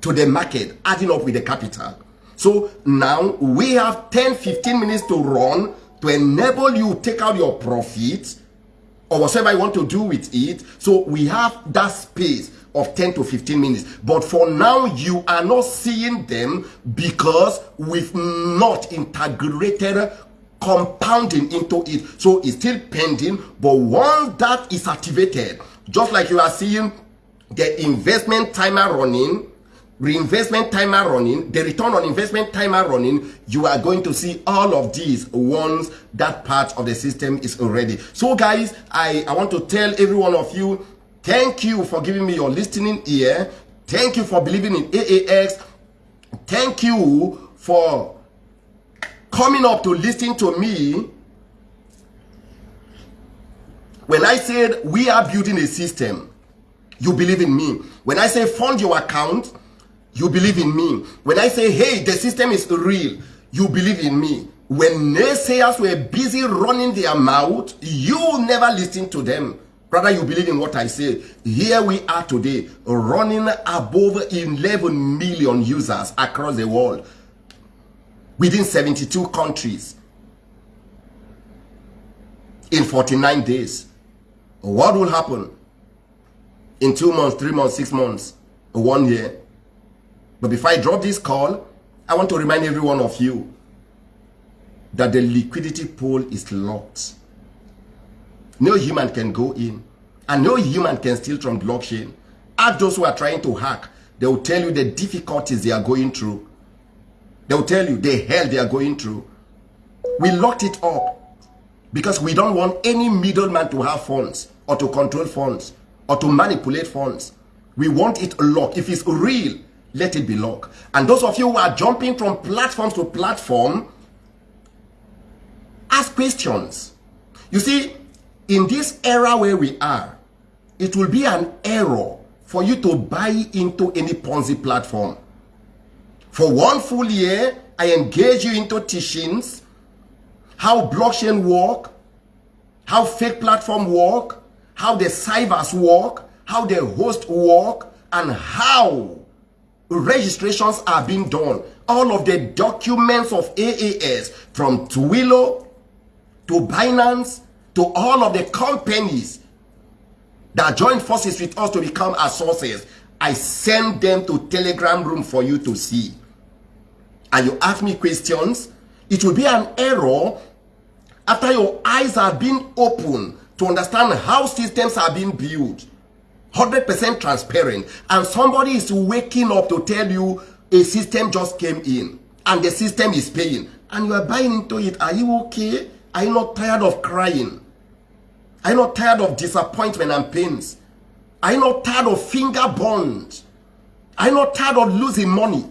to the market adding up with the capital. So now we have 10 15 minutes to run to enable you take out your profit or whatever you want to do with it so we have that space of 10 to 15 minutes. But for now, you are not seeing them because we've not integrated compounding into it. So it's still pending. But once that is activated, just like you are seeing the investment timer running, reinvestment timer running, the return on investment timer running, you are going to see all of these once that part of the system is already. So guys, I, I want to tell every one of you Thank you for giving me your listening ear. Thank you for believing in AAX. Thank you for coming up to listen to me. When I said we are building a system, you believe in me. When I say fund your account, you believe in me. When I say, hey, the system is real, you believe in me. When naysayers were busy running their mouth, you never listened to them. Rather, you believe in what I say. Here we are today, running above 11 million users across the world within 72 countries in 49 days. What will happen in two months, three months, six months, one year? But before I drop this call, I want to remind every one of you that the liquidity pool is locked. No human can go in. And no human can steal from blockchain. Ask those who are trying to hack. They will tell you the difficulties they are going through. They will tell you the hell they are going through. We locked it up because we don't want any middleman to have funds or to control funds or to manipulate funds. We want it locked. If it's real, let it be locked. And those of you who are jumping from platform to platform, ask questions. You see, in this era where we are, it will be an error for you to buy into any Ponzi platform. For one full year, I engage you into teachings, how blockchain work, how fake platform work, how the cybers work, how the host work, and how registrations are being done. All of the documents of AAS from Twilio to Binance to all of the companies that join forces with us to become our sources. I send them to Telegram room for you to see. And you ask me questions, it will be an error after your eyes are being opened to understand how systems are being built. 100% transparent. And somebody is waking up to tell you a system just came in and the system is paying. And you are buying into it. Are you okay? Are you not tired of crying? Are you not tired of disappointment and pains? Are you not tired of finger bonds? Are you not tired of losing money?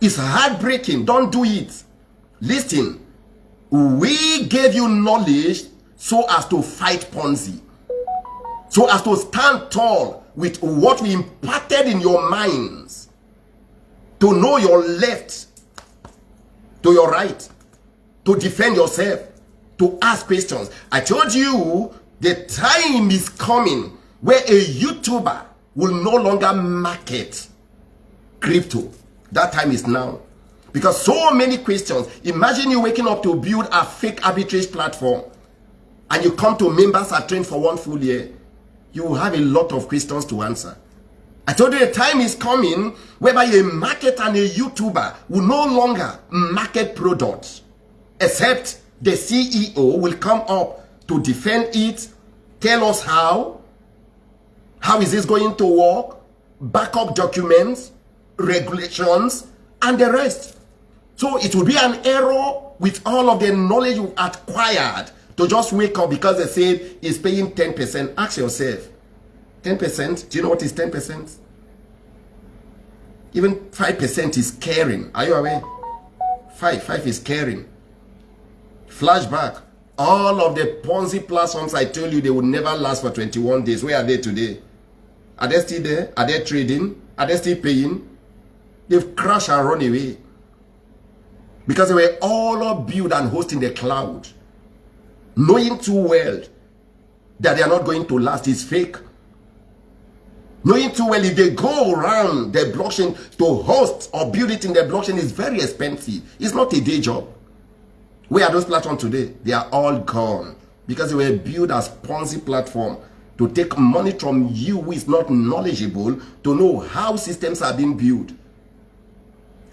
It's heartbreaking. Don't do it. Listen, we gave you knowledge so as to fight Ponzi. So as to stand tall with what we imparted in your minds. To know your left, to your right, to defend yourself to ask questions. I told you the time is coming where a YouTuber will no longer market crypto. That time is now. Because so many questions. Imagine you waking up to build a fake arbitrage platform and you come to members are trained for one full year. You will have a lot of questions to answer. I told you a time is coming whereby a market and a YouTuber will no longer market products except the CEO will come up to defend it, tell us how, how is this going to work, backup documents, regulations, and the rest. So it will be an error with all of the knowledge you've acquired to just wake up because they say he's paying 10%. Ask yourself, 10%, do you know what is 10%? Even 5% is caring. Are you aware? 5, 5 is caring. Flashback. All of the Ponzi platforms I told you they would never last for 21 days. Where are they today? Are they still there? Are they trading? Are they still paying? They've crashed and run away. Because they were all built and hosting the cloud. Knowing too well that they are not going to last is fake. Knowing too well if they go around the blockchain to host or build it in the blockchain is very expensive. It's not a day job. Where are those platforms today? They are all gone because they were built as Ponzi platform to take money from you who is not knowledgeable to know how systems are being built.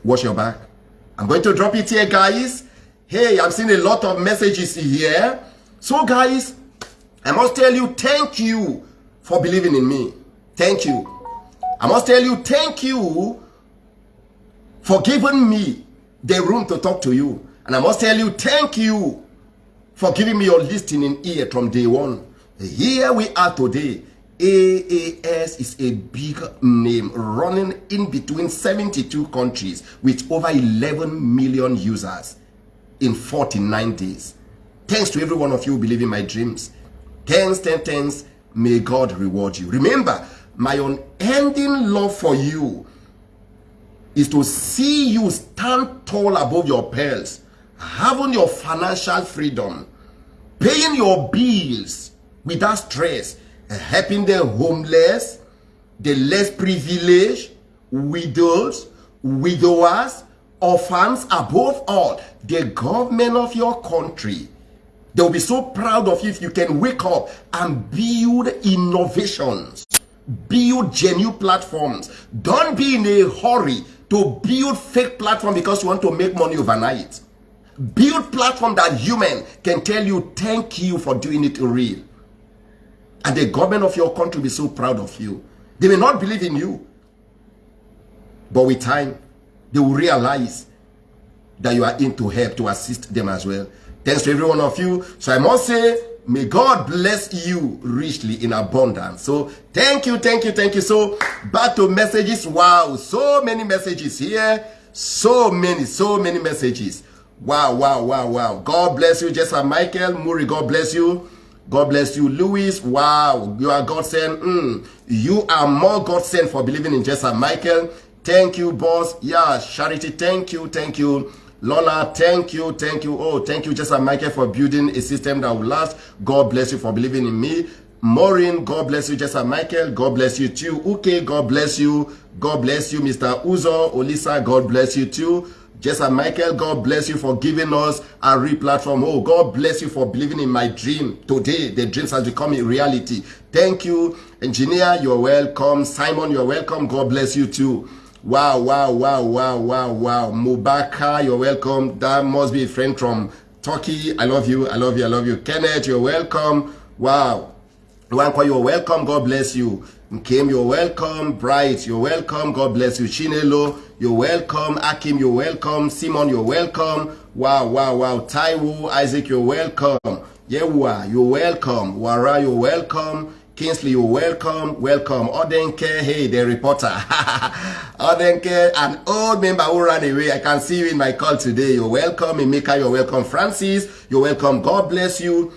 Watch your back. I'm going to drop it here, guys. Hey, I'm seeing a lot of messages here. So, guys, I must tell you, thank you for believing in me. Thank you. I must tell you, thank you for giving me the room to talk to you. And I must tell you, thank you for giving me your listening ear from day one. Here we are today. AAS is a big name running in between 72 countries with over 11 million users in 49 days. Thanks to every one of you who believe in my dreams. Thanks, thanks, thanks. May God reward you. Remember, my unending love for you is to see you stand tall above your peers, having your financial freedom, paying your bills without stress, helping the homeless, the less privileged, widows, widowers, orphans, above all, the government of your country. They'll be so proud of you if you can wake up and build innovations, build genuine platforms. Don't be in a hurry to build fake platform because you want to make money overnight. Build platform that human can tell you thank you for doing it real. And the government of your country will be so proud of you. They may not believe in you. But with time, they will realize that you are in to help, to assist them as well. Thanks to every one of you. So I must say, may God bless you richly in abundance. So thank you, thank you, thank you. So back to messages. Wow, so many messages here. So many, so many messages. Wow, wow, wow, wow. God bless you, Jessa Michael. Muri, God bless you. God bless you. Louis, wow, you are God sent. Mm, you are more God sent for believing in Jessa Michael. Thank you, boss. Yeah, Charity, thank you, thank you. Lola, thank you, thank you. Oh, thank you, Jessa Michael, for building a system that will last. God bless you for believing in me. Maureen, God bless you, Jessa Michael. God bless you too. Okay, God bless you. God bless you, Mr. Uzo. Olisa, God bless you too. Jessa Michael, God bless you for giving us a re-platform. Oh, God bless you for believing in my dream. Today, the dreams has become a reality. Thank you. Engineer, you're welcome. Simon, you're welcome. God bless you too. Wow, wow, wow, wow, wow, wow. Mubaka, you're welcome. That must be a friend from Turkey. I love you. I love you. I love you. Kenneth, you're welcome. Wow. Wanko, you're welcome. God bless you. Kim, you're welcome. Bright, you're welcome. God bless you. Chinelo, you're welcome. Akim, you're welcome. Simon, you're welcome. Wow, wow, wow. Taiwo, Isaac, you're welcome. Yewa, you're welcome. Wara, you're welcome. Kingsley, you're welcome. Welcome. Odenke, hey, the reporter. Odenke, an old member who ran away. I can see you in my call today. You're welcome. Emeka, you're welcome. Francis, you're welcome. God bless you.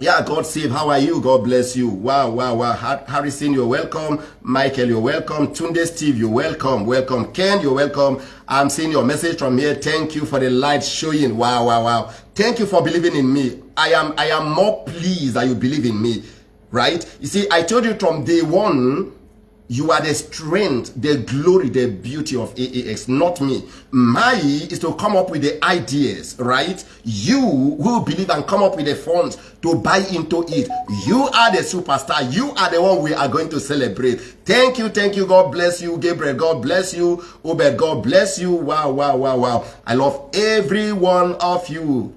Yeah, God save. How are you? God bless you. Wow, wow, wow. Harrison, you're welcome. Michael, you're welcome. Tunde Steve, you're welcome. Welcome. Ken, you're welcome. I'm seeing your message from here. Thank you for the light showing. Wow, wow, wow. Thank you for believing in me. I am I am more pleased that you believe in me. Right? You see, I told you from day one You are the strength, the glory, the beauty of AAX, not me. My is to come up with the ideas, right? You who believe and come up with the funds to buy into it. You are the superstar. You are the one we are going to celebrate. Thank you, thank you. God bless you. Gabriel, God bless you. Obed, God bless you. Wow, wow, wow, wow. I love every one of you.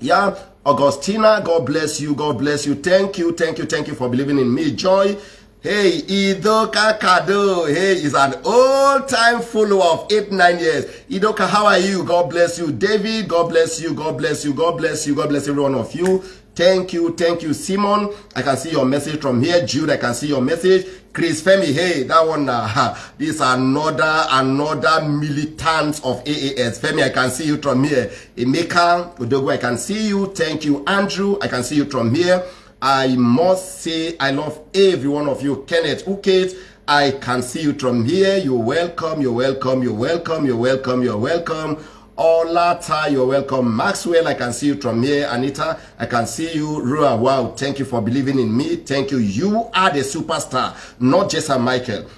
Yeah, Augustina, God bless you. God bless you. Thank you, thank you, thank you for believing in me. Joy, Hey, Idoka Kado. Hey, is an old-time follower of eight, nine years. Idoka, how are you? God bless you. David, God bless you. God bless you. God bless you. God bless every one of you. Thank you. Thank you, Simon. I can see your message from here. Jude, I can see your message. Chris Femi, hey, that one, uh, this another, another militant of AAS. Femi, I can see you from here. Emeka, Udogo, I can see you. Thank you, Andrew. I can see you from here. I must say I love every one of you. Kenneth Ukate, I can see you from here. You're welcome, you're welcome, you're welcome, you're welcome, you're welcome. Olata, you're welcome. Maxwell, I can see you from here. Anita, I can see you. Rua, wow, thank you for believing in me. Thank you. You are the superstar, not just a Michael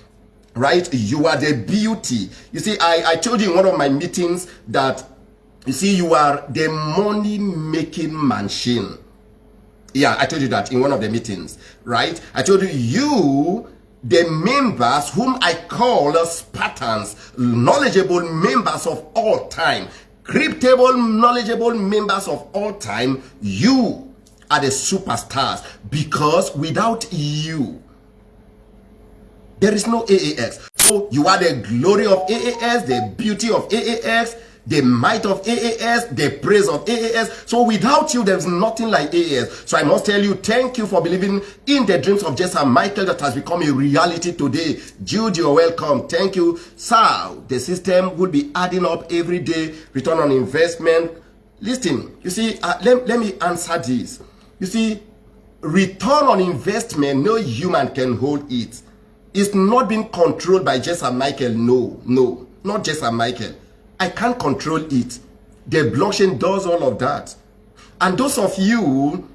right? You are the beauty. You see, I, I told you in one of my meetings that, you see, you are the money-making machine. Yeah, I told you that in one of the meetings, right? I told you, you, the members whom I call Spartans, knowledgeable members of all time, cryptable, knowledgeable members of all time, you are the superstars because without you, there is no AAX. So you are the glory of AAX, the beauty of AAX, the might of AAS, the praise of AAS. So without you, there's nothing like AAS. So I must tell you, thank you for believing in the dreams of Jesse Michael that has become a reality today. Jude, you're welcome. Thank you. Sir, the system will be adding up every day, return on investment. Listen, you see, uh, let, let me answer this. You see, return on investment, no human can hold it. It's not being controlled by Jesse Michael. No, no, not Jesse Michael. I can't control it. The blockchain does all of that. And those of you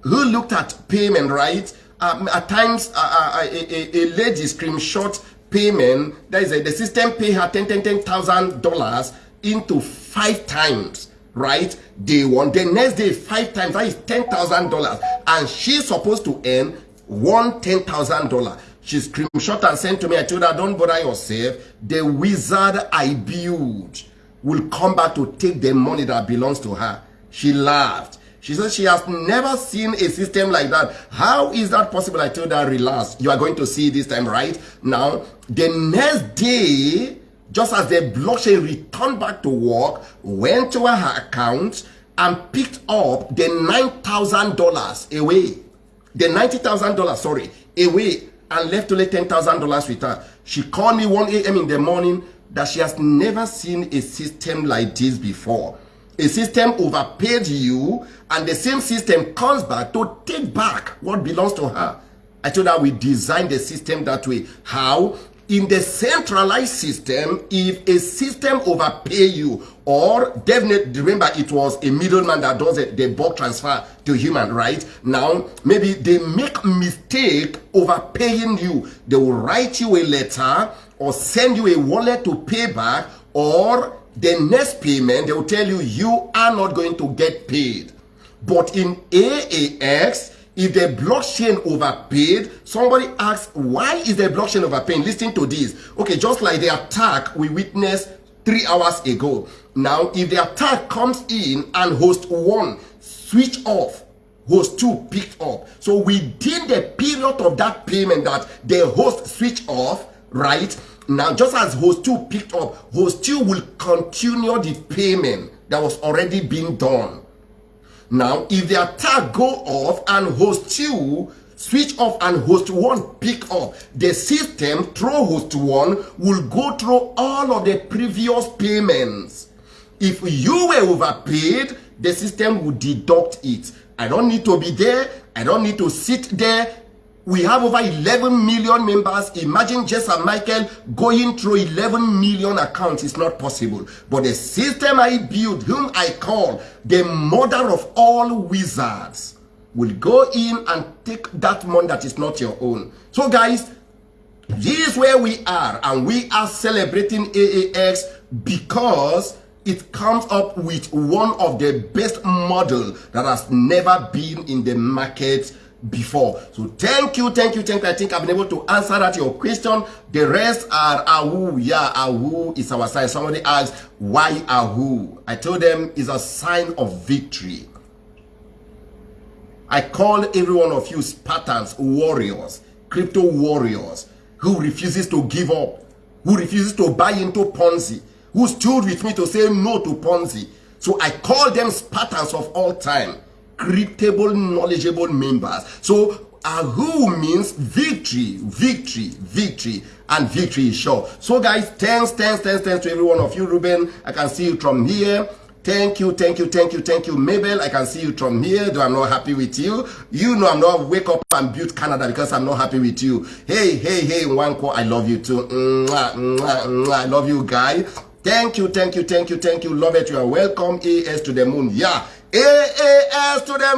who looked at payment, right? Um, at times, uh, uh, a, a, a lady screenshot payment, that is a, the system pay her ten ten ten thousand dollars into five times, right? Day one, the next day five times, that is ten thousand dollars, and she's supposed to earn one ten thousand dollars. She screenshot and sent to me. I told her, don't bother yourself. The wizard I build will come back to take the money that belongs to her. She laughed. She said she has never seen a system like that. How is that possible? I told her, relax. You are going to see this time, right? Now, the next day, just as the blockchain returned back to work, went to her account and picked up the $9,000 away. The $90,000, sorry, away and left only $10,000 with her. She called me 1 a.m. in the morning that she has never seen a system like this before. A system overpaid you and the same system comes back to take back what belongs to her. I told her we designed the system that way. How? In the centralized system, if a system overpay you, or definitely remember it was a middleman that does it, the bulk transfer to human, right? Now, maybe they make mistake overpaying you. They will write you a letter or send you a wallet to pay back, or the next payment, they will tell you you are not going to get paid. But in AAX, if the blockchain overpaid, somebody asks, why is the blockchain overpaying? Listen to this. Okay, just like the attack we witnessed three hours ago. Now, if the attack comes in and host one switch off, host two picked up. So within the period of that payment that the host switch off, right? Now, just as host two picked up, host two will continue the payment that was already being done. Now, if the attack go off and host 2 switch off and host 1 pick up, the system through host 1 will go through all of the previous payments. If you were overpaid, the system will deduct it. I don't need to be there. I don't need to sit there we have over 11 million members. Imagine Jessa Michael going through 11 million accounts. It's not possible. But the system I build, whom I call the mother of all wizards, will go in and take that money that is not your own. So guys, This is where we are, and we are celebrating AAX because it comes up with one of the best model that has never been in the market before. So thank you, thank you, thank you. I think I've been able to answer that your question. The rest are Ahu. Yeah, Ahu is our sign. Somebody asked, why Ahu? I told them it's a sign of victory. I call every one of you Spartans, warriors, crypto warriors, who refuses to give up, who refuses to buy into Ponzi, who stood with me to say no to Ponzi. So I call them Spartans of all time, cryptable, knowledgeable members. So uh, Ahu means victory, victory, victory, and victory is sure. So guys, thanks, thanks, thanks, thanks to every one of you. Ruben, I can see you from here. Thank you, thank you, thank you, thank you. Mabel, I can see you from here, though I'm not happy with you. You know I'm not wake up and build Canada because I'm not happy with you. Hey, hey, hey, Wanko, I love you too. Mwah, mwah, mwah. I love you, guy. Thank you, thank you, thank you, thank you. Love it. You are welcome. AS to the moon. Yeah. AAS to the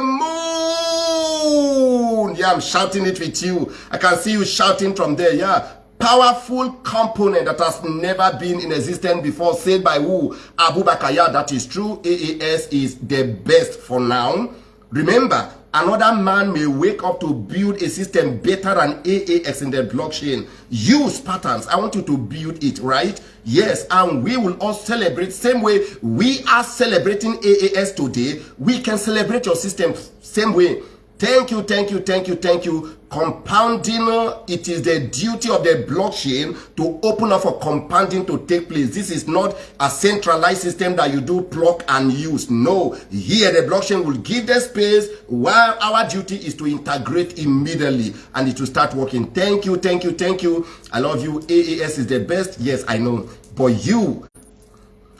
moon. Yeah, I'm shouting it with you. I can see you shouting from there. Yeah powerful component that has never been in existence before said by who Abu Bakaya that is true AAS is the best for now remember another man may wake up to build a system better than in the blockchain. Use patterns. I want you to build it right? Yes and we will all celebrate. Same way we are celebrating AAS today we can celebrate your system. Same way Thank you, thank you, thank you, thank you. Compounding, uh, it is the duty of the blockchain to open up for compounding to take place. This is not a centralized system that you do plug and use. No, here the blockchain will give the space while our duty is to integrate immediately and it will start working. Thank you, thank you, thank you. I love you. AAS is the best. Yes, I know. But you,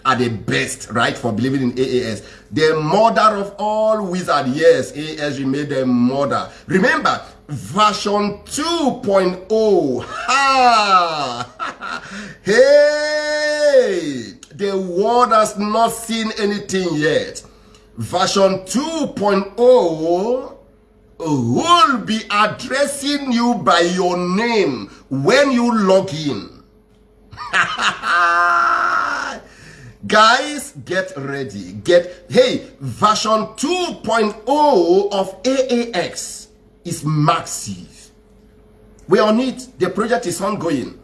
are the best, right, for believing in AAS. The mother of all wizards. Yes, AAS remained the mother. Remember, version 2.0. Ha! hey! The world has not seen anything yet. Version 2.0 will be addressing you by your name when you log in. Guys, get ready. Get, hey, version 2.0 of AAX is massive. We're on it. The project is ongoing.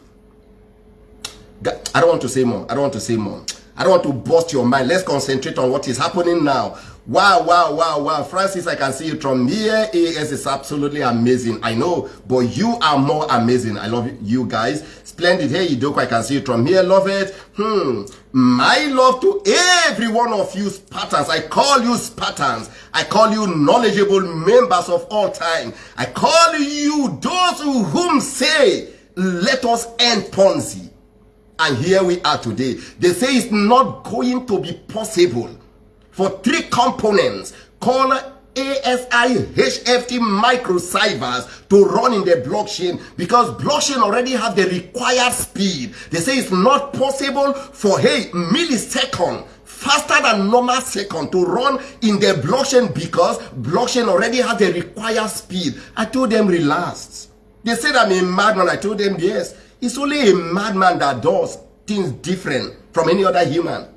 I don't want to say more. I don't want to say more. I don't want to bust your mind. Let's concentrate on what is happening now. Wow, wow, wow, wow. Francis, I can see you from here. AS is absolutely amazing. I know, but you are more amazing. I love you guys. Splendid. Hey, Idoko, I can see you from here. Love it. Hmm. My love to every one of you Spartans. I call you Spartans. I call you knowledgeable members of all time. I call you those who whom say, let us end Ponzi. And here we are today. They say it's not going to be possible for three components called ASI HFT microciphers to run in the blockchain because blockchain already have the required speed. They say it's not possible for, hey, millisecond faster than normal second to run in the blockchain because blockchain already has the required speed. I told them relax. They said I'm a madman. I told them yes. It's only a madman that does things different from any other human.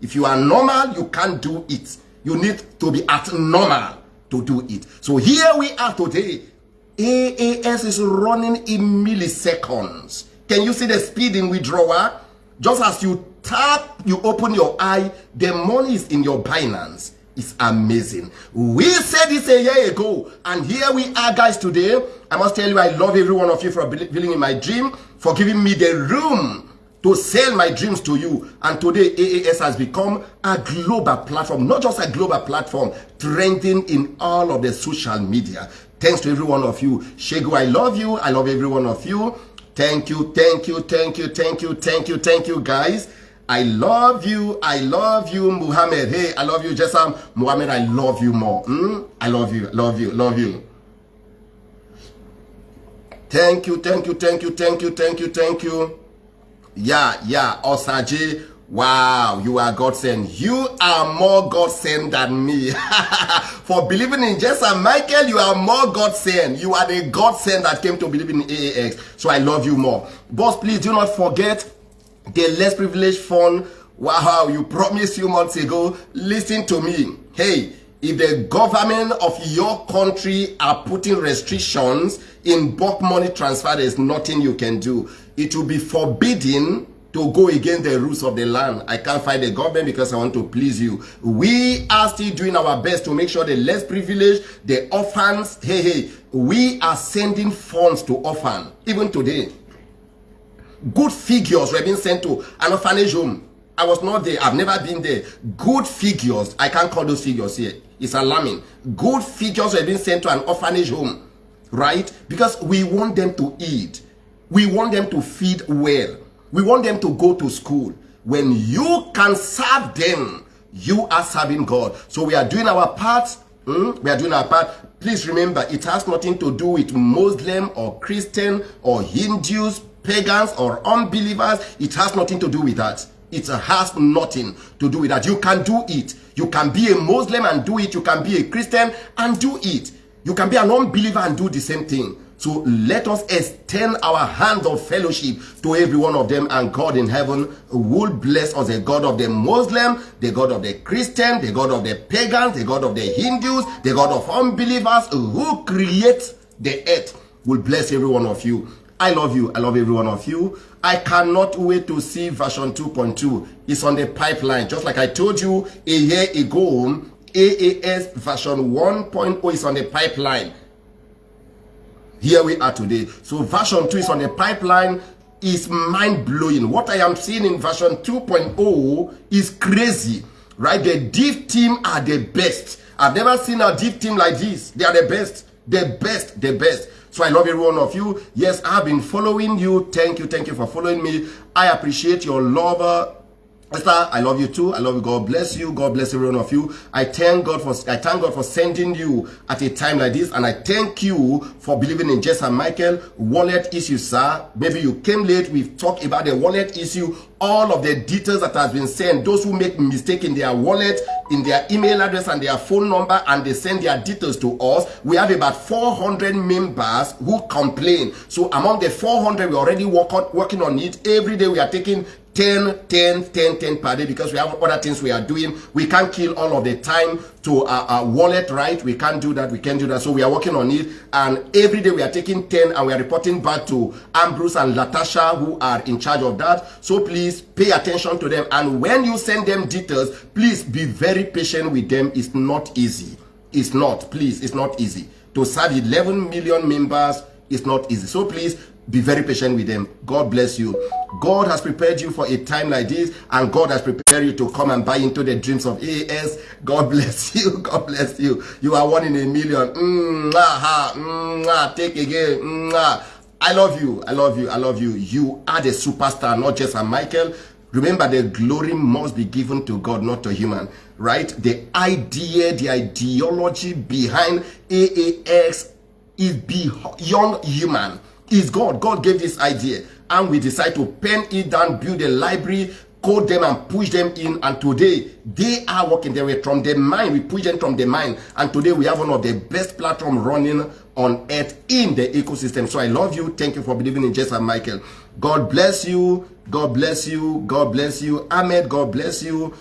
If you are normal, you can't do it. You need to be at normal to do it. So here we are today. AAS is running in milliseconds. Can you see the speed in withdrawal? Just as you tap, you open your eye, the money is in your Binance. It's amazing. We said this a year ago, and here we are, guys, today. I must tell you, I love every one of you for believing in my dream, for giving me the room to sell my dreams to you. And today, AAS has become a global platform, not just a global platform, trending in all of the social media. Thanks to every one of you. Shegu, I love you. I love every one of you. Thank you, thank you, thank you, thank you, thank you, thank you, guys. I love you. I love you, Muhammad. Hey, I love you, Jessam. Muhammad, I love you more. Mm? I love you, love you, love you. Thank you, thank you, thank you, thank you, thank you, thank you. Yeah, yeah, Osaje Wow, you are God sent. You are more God sent than me. For believing in Jesus and Michael, you are more God sent. You are the God sent that came to believe in AAX. So I love you more. Boss, please do not forget the less privileged fund. Wow, you promised few months ago. Listen to me. Hey, if the government of your country are putting restrictions in bulk money transfer, there's nothing you can do. It will be forbidden to go against the rules of the land. I can't fight the government because I want to please you. We are still doing our best to make sure the less privileged, the orphans, hey, hey, we are sending funds to orphan, even today. Good figures were being sent to an orphanage home. I was not there. I've never been there. Good figures. I can't call those figures here. It's alarming. Good figures were being sent to an orphanage home. Right? Because we want them to eat. We want them to feed well. We want them to go to school. When you can serve them, you are serving God. So we are doing our part. Hmm? We are doing our part. Please remember, it has nothing to do with Muslim or Christian or Hindus, pagans or unbelievers. It has nothing to do with that. It has nothing to do with that. You can do it. You can be a Muslim and do it. You can be a Christian and do it. You can be an unbeliever and do the same thing. So let us extend our hands of fellowship to every one of them and God in heaven will bless us, the God of the Muslim, the God of the Christian, the God of the pagans, the God of the Hindus, the God of unbelievers who creates the earth will bless every one of you. I love you. I love every one of you. I cannot wait to see version 2.2. It's on the pipeline. Just like I told you a year ago, AAS version 1.0 is on the pipeline here we are today. So version 2 is on the pipeline. Is mind-blowing. What i am seeing in version 2.0 is crazy right? The dev team are the best. I've never seen a dev team like this. They are the best. The best. The best. So i love every one of you. Yes i've been following you. Thank you. Thank you for following me. I appreciate your love Esther, I love you too. I love you. God bless you. God bless every one of you. I thank God for I thank God for sending you at a time like this, and I thank you for believing in Jess and Michael. Wallet issue, sir. Maybe you came late. We've talked about the wallet issue. All of the details that has been sent. Those who make mistake in their wallet, in their email address and their phone number, and they send their details to us. We have about 400 members who complain. So among the 400, we're already work on, working on it. Every day we are taking 10, 10, 10, 10 per day because we have other things we are doing. We can't kill all of the time to our, our, wallet, right? We can't do that. We can't do that. So we are working on it. And every day we are taking 10 and we are reporting back to Ambrose and Latasha who are in charge of that. So please pay attention to them. And when you send them details, please be very patient with them. It's not easy. It's not. Please, it's not easy. To serve 11 million members, it's not easy. So please be very patient with them. God bless you. God has prepared you for a time like this, and God has prepared you to come and buy into the dreams of AS. God bless you. God bless you. You are one in a million. Mm, ah, mm, take again. Mm, I love you. I love you. I love you. You are the superstar, not just a Michael. Remember, the glory must be given to God, not to human. Right? The idea, the ideology behind AAX is beyond human is God. God gave this idea. And we decide to pen it down, build a library, code them and push them in. And today they are working. Their way from the mind we push them from the mind and today we have one of the best platform running on earth in the ecosystem. So i love you. Thank you for believing in jesus and michael. God bless you. God bless you. God bless you. Ahmed god bless you.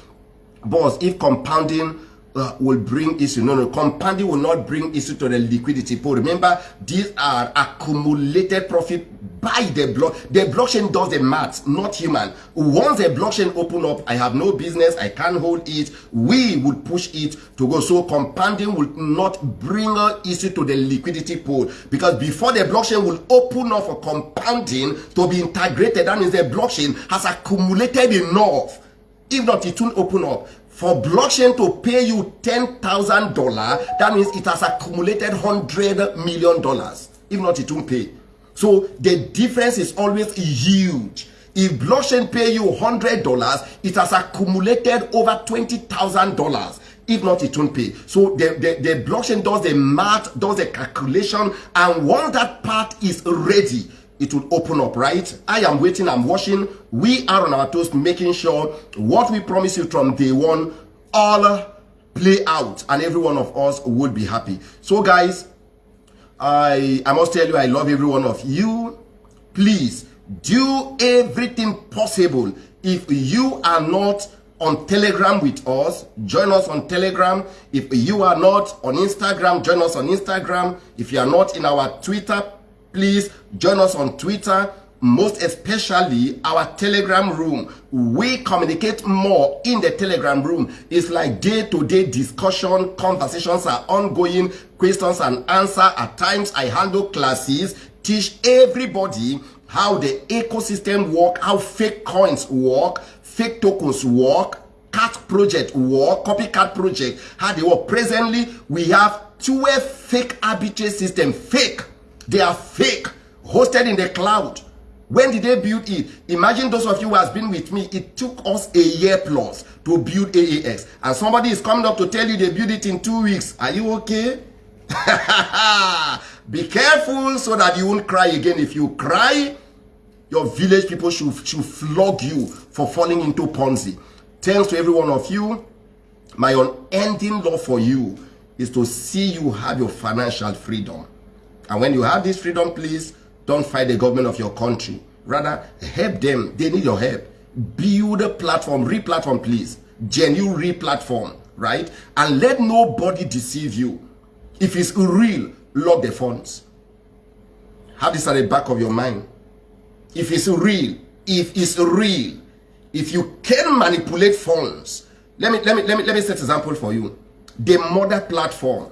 Boss if compounding uh, will bring issue. No, no, compounding will not bring issue to the liquidity pool. Remember, these are accumulated profit by the block. The blockchain does the math, not human. Once the blockchain open up, I have no business, I can't hold it. We would push it to go. So compounding will not bring issue to the liquidity pool because before the blockchain will open up for compounding to be integrated, that means the blockchain has accumulated enough. If not, it won't open up for blockchain to pay you $10,000, that means it has accumulated $100 million. If not, it won't pay. So the difference is always huge. If blockchain pay you $100, it has accumulated over $20,000. If not, it won't pay. So the, the, the blockchain does the math, does the calculation, and once that part is ready, it will open up, right? I am waiting, I'm watching. We are on our toes making sure what we promise you from day one all play out and every one of us would be happy. So guys, I, I must tell you I love every one of you. Please do everything possible. If you are not on Telegram with us, join us on Telegram. If you are not on Instagram, join us on Instagram. If you are not in our Twitter please join us on Twitter, most especially our telegram room. We communicate more in the telegram room. It's like day-to-day -day discussion conversations are ongoing questions and answer. At times i handle classes teach everybody how the ecosystem work how fake coins work fake tokens work cat project work copycat project. How they work. Presently we have 12 fake arbitrage system fake They are fake, hosted in the cloud. When did they build it? Imagine those of you who has been with me, it took us a year plus to build AAX. And somebody is coming up to tell you they built it in two weeks. Are you okay? Be careful so that you won't cry again. If you cry, your village people should, should flog you for falling into Ponzi. Thanks to every one of you. My unending love for you is to see you have your financial freedom. And when you have this freedom, please don't fight the government of your country. Rather, help them. They need your help. Build a platform, re-platform, please. Genuine re-platform, right? And let nobody deceive you. If it's real, lock the funds. Have this at the back of your mind. If it's real, if it's real, if you can manipulate funds, let me let me let me let me set an example for you. The mother platform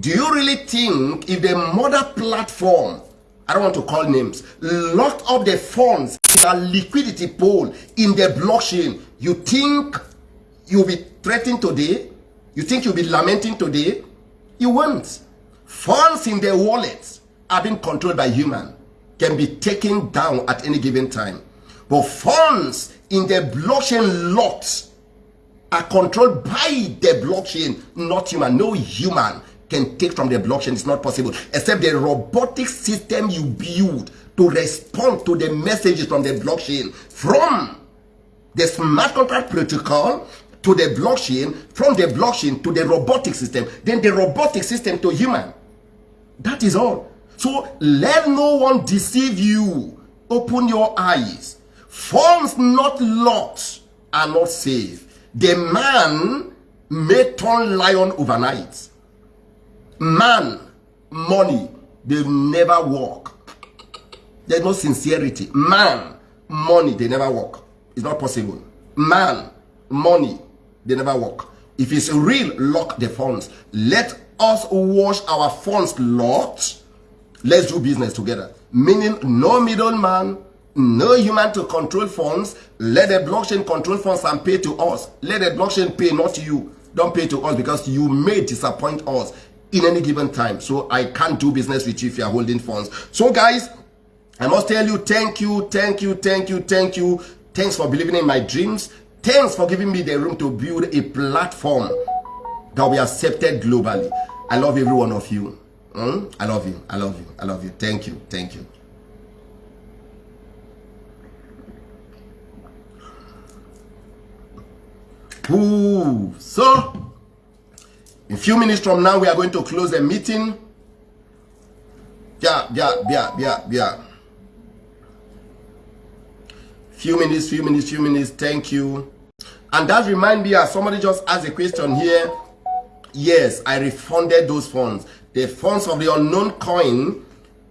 do you really think if the mother platform I don't want to call names, locked up the funds in a liquidity pool in the blockchain, you think you'll be threatened today? You think you'll be lamenting today? You won't. Funds in the wallets are being controlled by human, can be taken down at any given time. But funds in the blockchain locked are controlled by the blockchain, not human. No human can take from the blockchain is not possible except the robotic system you build to respond to the messages from the blockchain from the smart contract protocol to the blockchain from the blockchain to the robotic system then the robotic system to human. That is all. So let no one deceive you. Open your eyes. Funds not locked are not safe. The man may turn lion overnight man money they never work. There's no sincerity. Man money they never work. It's not possible. Man money they never work. If it's real lock the funds. Let us wash our funds locked let's do business together. Meaning no middleman no human to control funds. Let the blockchain control funds and pay to us. Let the blockchain pay not you. Don't pay to us because you may disappoint us in any given time. So I can't do business with you if you are holding funds. So guys, I must tell you, thank you, thank you, thank you, thank you. Thanks for believing in my dreams. Thanks for giving me the room to build a platform that will be accepted globally. I love every one of you. Mm? I love you. I love you. I love you. Thank you. Thank you. Ooh, so in few minutes from now, we are going to close the meeting. Yeah, yeah, yeah, yeah, yeah. Few minutes, few minutes, few minutes. Thank you. And that remind me, as somebody just asked a question here. Yes, I refunded those funds. The funds of the unknown coin,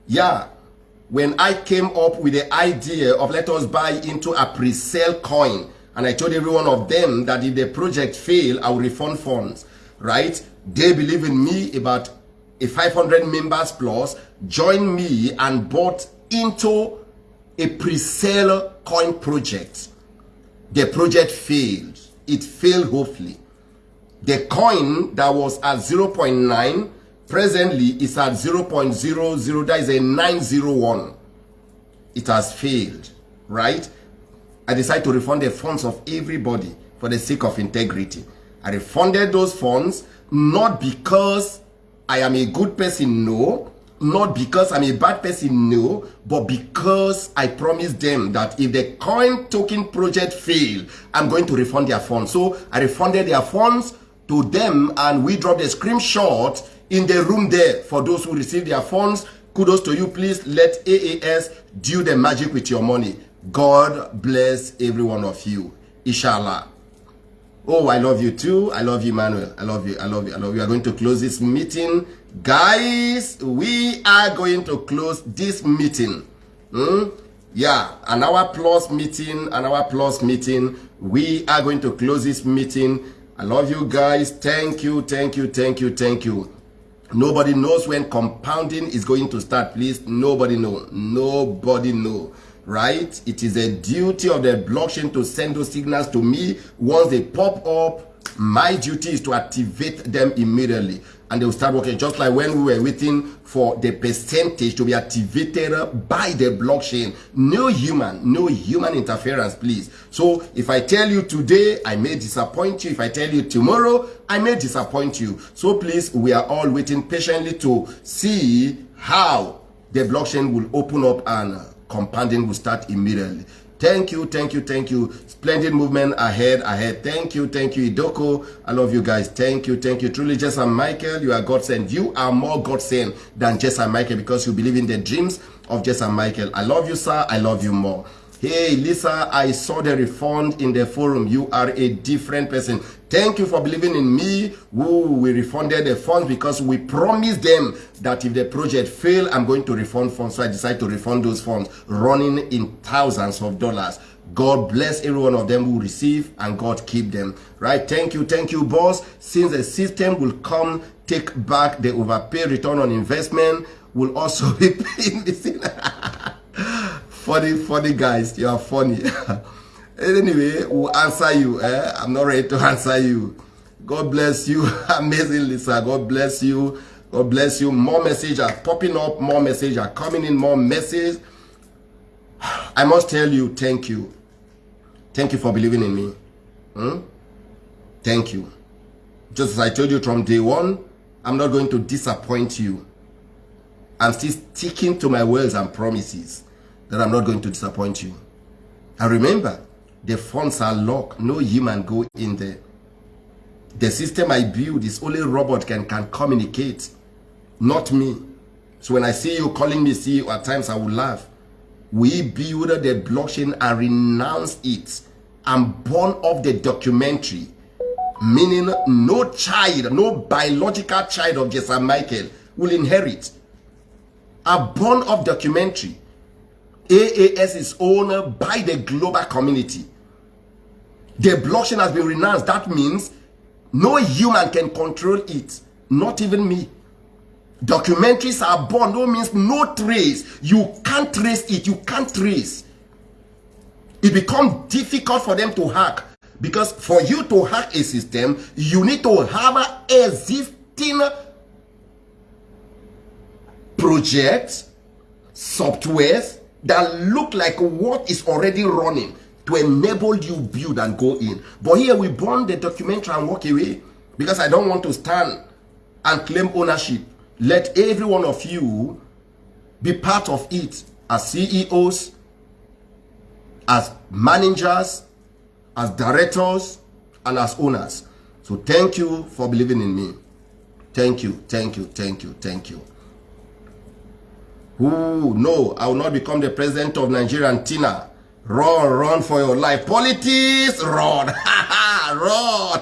yeah, when I came up with the idea of let us buy into a pre-sale coin, and I told every one of them that if the project fail, I will refund funds right? They believe in me about a 500 members plus, join me and bought into a pre-sale coin project. The project failed. It failed hopefully. The coin that was at 0.9 presently is at 0.00. That is a 901. It has failed, right? I decided to refund the funds of everybody for the sake of integrity. I refunded those funds not because I am a good person, no. not because I'm a bad person, no, but because I promised them that if the coin token project fail, I'm going to refund their funds. So I refunded their funds to them and we dropped a screenshot in the room there for those who received their funds. Kudos to you. Please let AAS do the magic with your money. God bless every one of you. Inshallah. Oh, I love you too. I love you, Manuel. I love you. I love you. I love you. We are going to close this meeting. Guys, we are going to close this meeting. Hmm? Yeah, an hour plus meeting, an hour plus meeting. We are going to close this meeting. I love you guys. Thank you, thank you, thank you, thank you. Nobody knows when compounding is going to start. Please, nobody know. Nobody know right? It is a duty of the blockchain to send those signals to me. Once they pop up, my duty is to activate them immediately. And they will start working. Just like when we were waiting for the percentage to be activated by the blockchain. No human, no human interference, please. So if I tell you today, I may disappoint you. If I tell you tomorrow, I may disappoint you. So please, we are all waiting patiently to see how the blockchain will open up and compounding will start immediately. Thank you, thank you, thank you. Splendid movement ahead, ahead. Thank you, thank you, Idoko. I love you guys. Thank you, thank you. Truly, Jess and Michael, you are God sent. You are more God sent than Jess and Michael because you believe in the dreams of Jess and Michael. I love you, sir. I love you more. Hey, Lisa, I saw the refund in the forum. You are a different person. Thank you for believing in me. We refunded the funds because we promised them that if the project fail, I'm going to refund funds. So I decided to refund those funds, running in thousands of dollars. God bless every one of them who receive and God keep them. Right? Thank you, thank you, boss. Since the system will come take back the overpay return on investment, will also be paying this. funny, funny guys. You are funny. anyway, we'll answer you. Eh? I'm not ready to answer you. God bless you. Amazing, Lisa. God bless you. God bless you. More messages are popping up. More messages are coming in. More messages. I must tell you, thank you. Thank you for believing in me. Hmm? Thank you. Just as I told you from day one, I'm not going to disappoint you. I'm still sticking to my words and promises that I'm not going to disappoint you. And remember, the funds are locked. No human go in there. The system I build is only robot can, can communicate, not me. So when I see you calling me CEO, at times I will laugh. We build the blockchain and renounce it and born of the documentary. Meaning no child, no biological child of Jessa Michael will inherit. A born of documentary. AAS is owned by the global community. The blockchain has been renounced. That means no human can control it, not even me. Documentaries are born, no means no trace. You can't trace it, you can't trace. It becomes difficult for them to hack because for you to hack a system, you need to have a existing projects, softwares, that look like what is already running to enable you build and go in. But here we burn the documentary and walk away because I don't want to stand and claim ownership. Let every one of you be part of it as CEOs, as managers, as directors, and as owners. So thank you for believing in me. Thank you, thank you, thank you, thank you. Ooh, no, I will not become the president of Nigeria and Tina. Run, run for your life. Politics, run. run.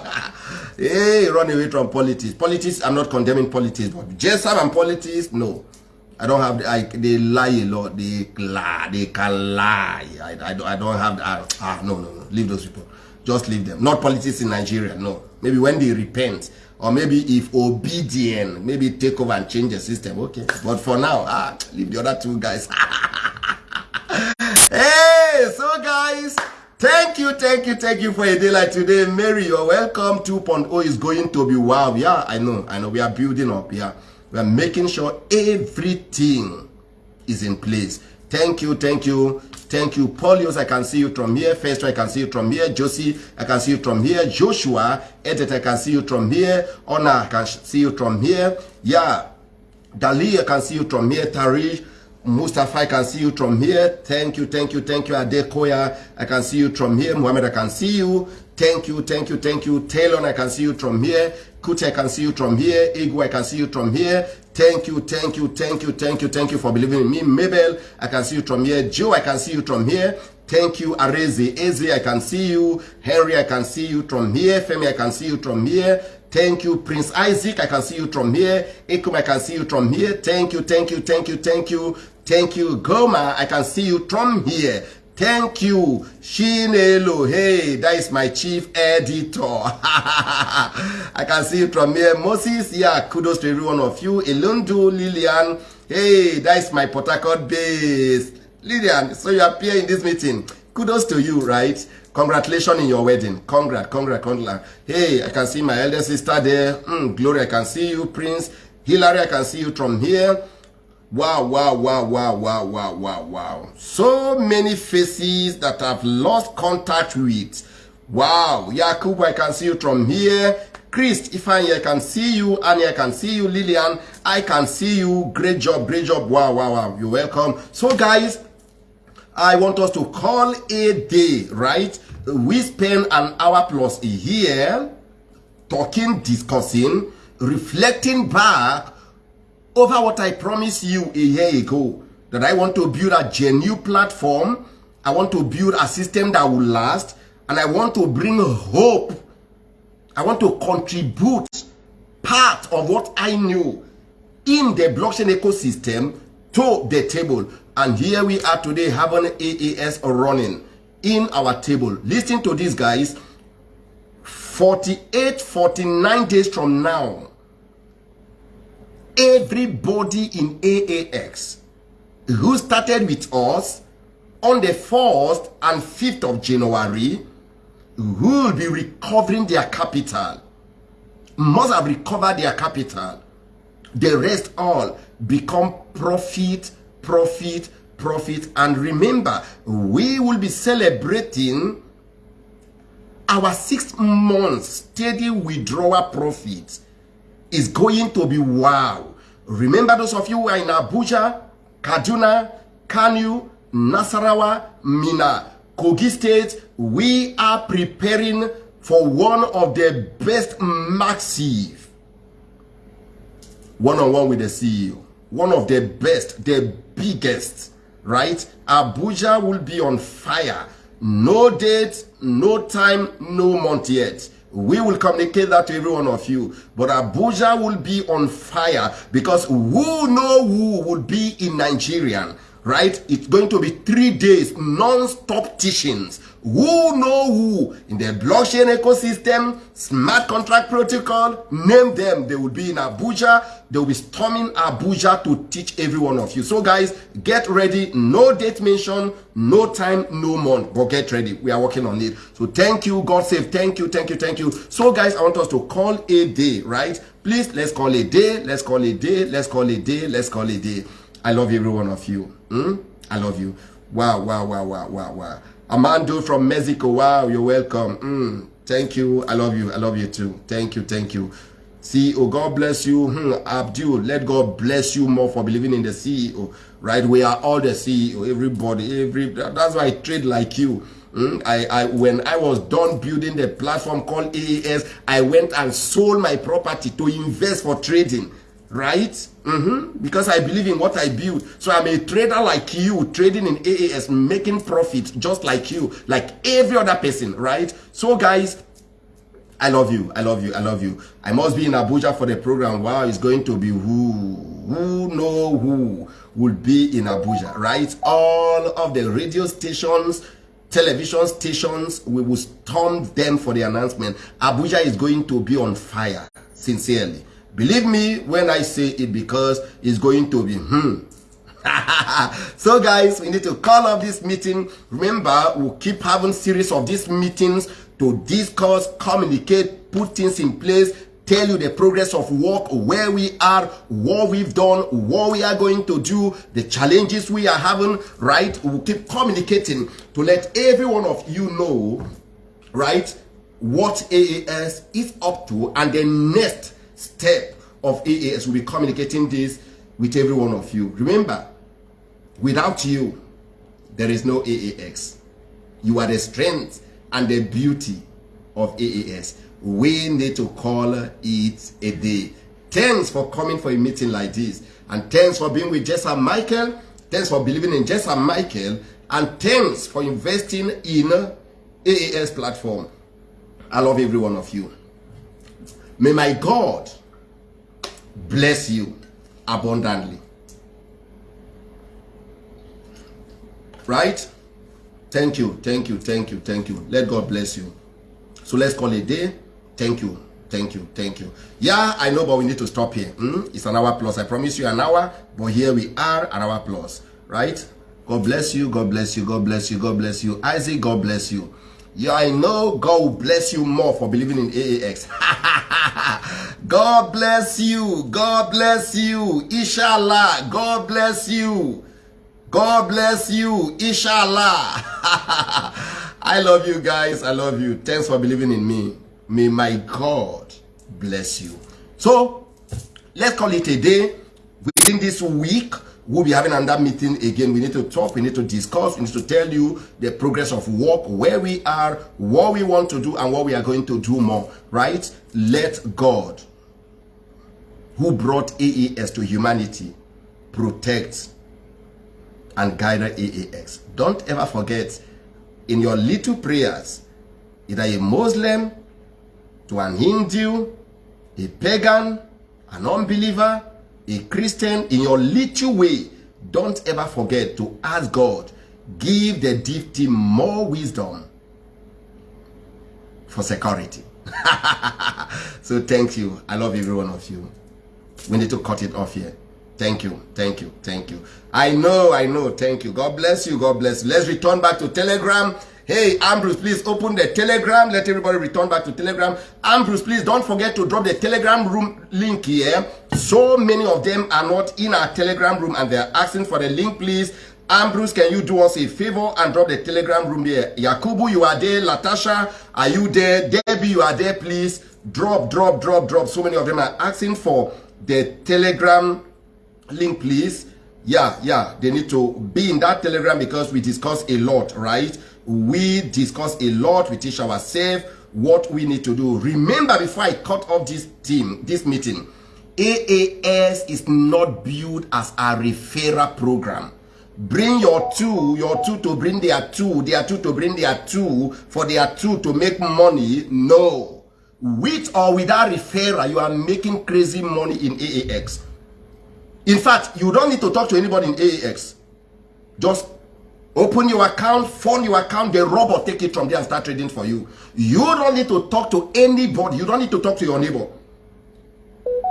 hey, run away from politics. Politics, I'm not condemning politics, but JSAM and politics, no. I don't have, the, I, they lie a lot. They lie, they can lie. I, I, don't, I don't have, I, ah, no, no, no. Leave those people. Just leave them. Not politics in Nigeria, no. Maybe when they repent, or maybe if obedient maybe take over and change the system okay. But for now ah leave the other two guys. Hey so guys thank you thank you thank you for a day like today. Mary you're welcome. 2.0 is going to be wow. Yeah i know i know. We are building up yeah. We are making sure everything is in place. Thank you thank you Thank you. Paulius, I can see you from here. First, I can see you from here. Josie, I can see you from here. Joshua, Edith, I can see you from here. Honor, I can see you from here. Yeah. Dali, I can see you from here. Tariq, Mustafa, I can see you from here. Thank you, thank you, thank you. Adekoya, I can see you from here. Muhammad, I can see you. Thank you, thank you, thank you. Taylor, I can see you from here. Kuti, I can see you from here. Igu, I can see you from here. Thank you, thank you, thank you, thank you, thank you for believing in me. Mabel, I can see you from here. Joe, I can see you from here. Thank you, Arezi. Eze, I can see you. Henry, I can see you from here. Femi, I can see you from here. Thank you, Prince Isaac. I can see you from here. Ekum, I can see you from here. Thank you, thank you, thank you, thank you. Thank you, Goma. I can see you from here. Thank you, Shinelo. Hey, that is my chief editor. I can see you from here. Moses, yeah, kudos to every one of you. Elundu, Lillian. Hey, that is my Port base. Lillian, so you appear in this meeting. Kudos to you, right? Congratulations in your wedding. Congrats, congrats, congrats. Hey, I can see my elder sister there. Mm, Glory, I can see you. Prince. Hillary, I can see you from here. Wow, wow, wow, wow, wow, wow, wow, wow. So many faces that I've lost contact with. Wow. Yakub, I can see you from here. Chris, Ifeanyi, I can see you. Annie, I can see you. Lillian, I can see you. Great job, great job. Wow, wow, wow. You're welcome. So guys, I want us to call a day, right? We spend an hour plus year talking, discussing, reflecting back over what I promised you a year ago. That I want to build a genuine platform. I want to build a system that will last. And I want to bring hope. I want to contribute part of what I knew in the blockchain ecosystem to the table. And here we are today having AAS running in our table. Listen to these guys. 48, 49 days from now, everybody in AAX who started with us on the 1st and 5th of January will be recovering their capital. Must have recovered their capital. The rest all become profit profit, profit. And remember, we will be celebrating our six months steady withdrawal profit is going to be wow. Remember those of you who are in Abuja, Kaduna, Kano, Nasarawa, Minna, Kogi State, we are preparing for one of the best massive one-on-one -on -one with the CEO. One of the best, the biggest, right? Abuja will be on fire. No date, no time, no month yet. We will communicate that to every one of you. But Abuja will be on fire because who know who will be in Nigerian, right? It's going to be three days, non-stop teachings who know who in the blockchain ecosystem, smart contract protocol, name them. They will be in Abuja. They will be storming Abuja to teach every one of you. So guys, get ready. No date mention, no time, no month. But get ready. We are working on it. So thank you. God save. Thank you. Thank you. Thank you. So guys, I want us to call a day, right? Please, let's call a day. Let's call a day. Let's call a day. Let's call a day. I love every one of you. Mm? I love you. Wow, wow, wow, wow, wow, wow. Amando from Mexico. Wow, you're welcome. Mm, thank you. I love you. I love you too. Thank you. Thank you. CEO, God bless you. Hmm, Abdul, let God bless you more for believing in the CEO. Right? We are all the CEO. Everybody. Every That's why I trade like you. Mm, I, I, when I was done building the platform called AAS, I went and sold my property to invest for trading right? Mm -hmm. Because I believe in what I build. So I'm a trader like you, trading in AAS, making profit just like you, like every other person, right? So guys, I love you. I love you. I love you. I must be in Abuja for the program. Wow, it's going to be who? Who know who will be in Abuja, right? All of the radio stations, television stations, we will storm them for the announcement. Abuja is going to be on fire, sincerely. Believe me when I say it because it's going to be hmm. so guys, we need to call off this meeting. Remember, we'll keep having series of these meetings to discuss, communicate, put things in place, tell you the progress of work, where we are, what we've done, what we are going to do, the challenges we are having, right? We'll keep communicating to let every one of you know, right, what AAS is up to and the next step of AAS will be communicating this with every one of you. Remember, without you, there is no AAX. You are the strength and the beauty of AAS. We need to call it a day. Thanks for coming for a meeting like this. And thanks for being with Jessa Michael. Thanks for believing in Jessa Michael. And thanks for investing in AAS platform. I love every one of you. May my God bless you abundantly. Right? Thank you, thank you, thank you, thank you. Let God bless you. So let's call a day. Thank you, thank you, thank you. Yeah, I know, but we need to stop here. Hmm? It's an hour plus. I promise you an hour, but here we are, an hour plus. Right? God bless you, God bless you, God bless you, God bless you. Isaac, God bless you. Yeah, I know God will bless you more for believing in AAX. God bless you. God bless you. Inshallah. God bless you. God bless you. Inshallah. I love you guys. I love you. Thanks for believing in me. May my God bless you. So, let's call it a day. Within this week, we'll be having another meeting again. We need to talk, we need to discuss, we need to tell you the progress of work, where we are, what we want to do, and what we are going to do more, right? Let God, who brought AAS to humanity, protect and guide AAX. Don't ever forget, in your little prayers, either a Muslim, to an Hindu, a pagan, an unbeliever, a Christian, in your little way, don't ever forget to ask God, give the team more wisdom for security. so thank you. I love every one of you. We need to cut it off here. Thank you. Thank you. Thank you. I know. I know. Thank you. God bless you. God bless you. Let's return back to Telegram. Hey, Ambrose, please open the Telegram. Let everybody return back to Telegram. Ambrose, please don't forget to drop the Telegram room link here. So many of them are not in our Telegram room and they're asking for the link, please. Ambrose, can you do us a favor and drop the Telegram room there? Yakubu, you are there. Latasha, are you there? Debbie, you are there, please. Drop, drop, drop, drop. So many of them are asking for the Telegram link, please. Yeah, yeah, they need to be in that Telegram because we discuss a lot, right? We discuss a lot, we teach ourselves what we need to do. Remember, before I cut off this team, this meeting, AAS is not built as a referral program. Bring your two, your two to bring their two, their two to bring their two, for their two to make money. No. With or without referral, you are making crazy money in AAX. In fact, you don't need to talk to anybody in AAX. Just open your account, fund your account, the robot take it from there and start trading for you. You don't need to talk to anybody. You don't need to talk to your neighbor.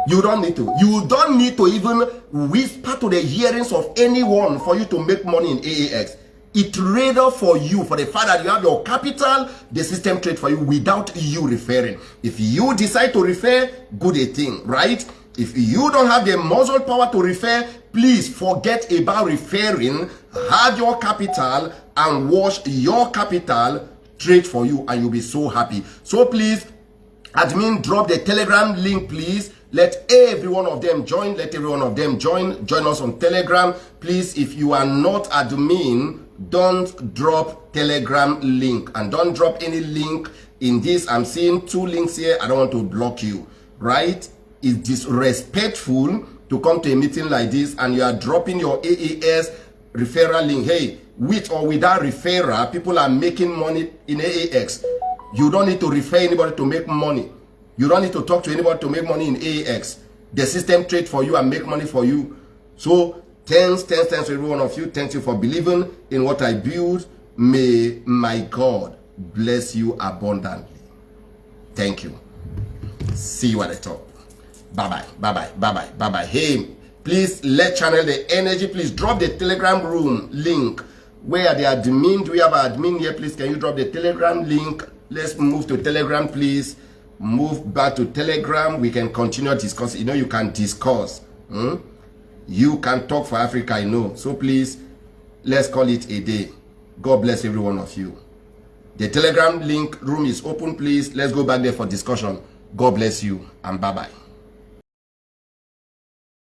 You don't need to. You don't need to even whisper to the hearings of anyone for you to make money in AAX. It rather for you, for the fact that you have your capital, the system trade for you without you referring. If you decide to refer, good a thing, right? If you don't have the muscle power to refer, please forget about referring. Have your capital and watch your capital trade for you and you'll be so happy. So please, admin, drop the telegram link, please. Let every one of them join. Let every one of them join. Join us on Telegram. Please, if you are not admin, don't drop Telegram link. And don't drop any link in this. I'm seeing two links here. I don't want to block you. Right? Is disrespectful to come to a meeting like this and you are dropping your AAS referral link. Hey, with or without referral, people are making money in AAX. You don't need to refer anybody to make money. You don't need to talk to anybody to make money in AAX. The system trade for you and make money for you. So, thanks, thanks, thanks to every one of you. Thank you for believing in what I build. May my God bless you abundantly. Thank you. See you at the top. Bye bye. Bye bye. Bye bye. Bye bye. Hey, please let channel the energy. Please drop the telegram room link where the admin. Do we have an admin here? Please, can you drop the telegram link? Let's move to telegram, please. Move back to telegram. We can continue discuss. You know, you can discuss. Hmm? You can talk for Africa, I know. So please, let's call it a day. God bless every one of you. The telegram link room is open, please. Let's go back there for discussion. God bless you and bye-bye.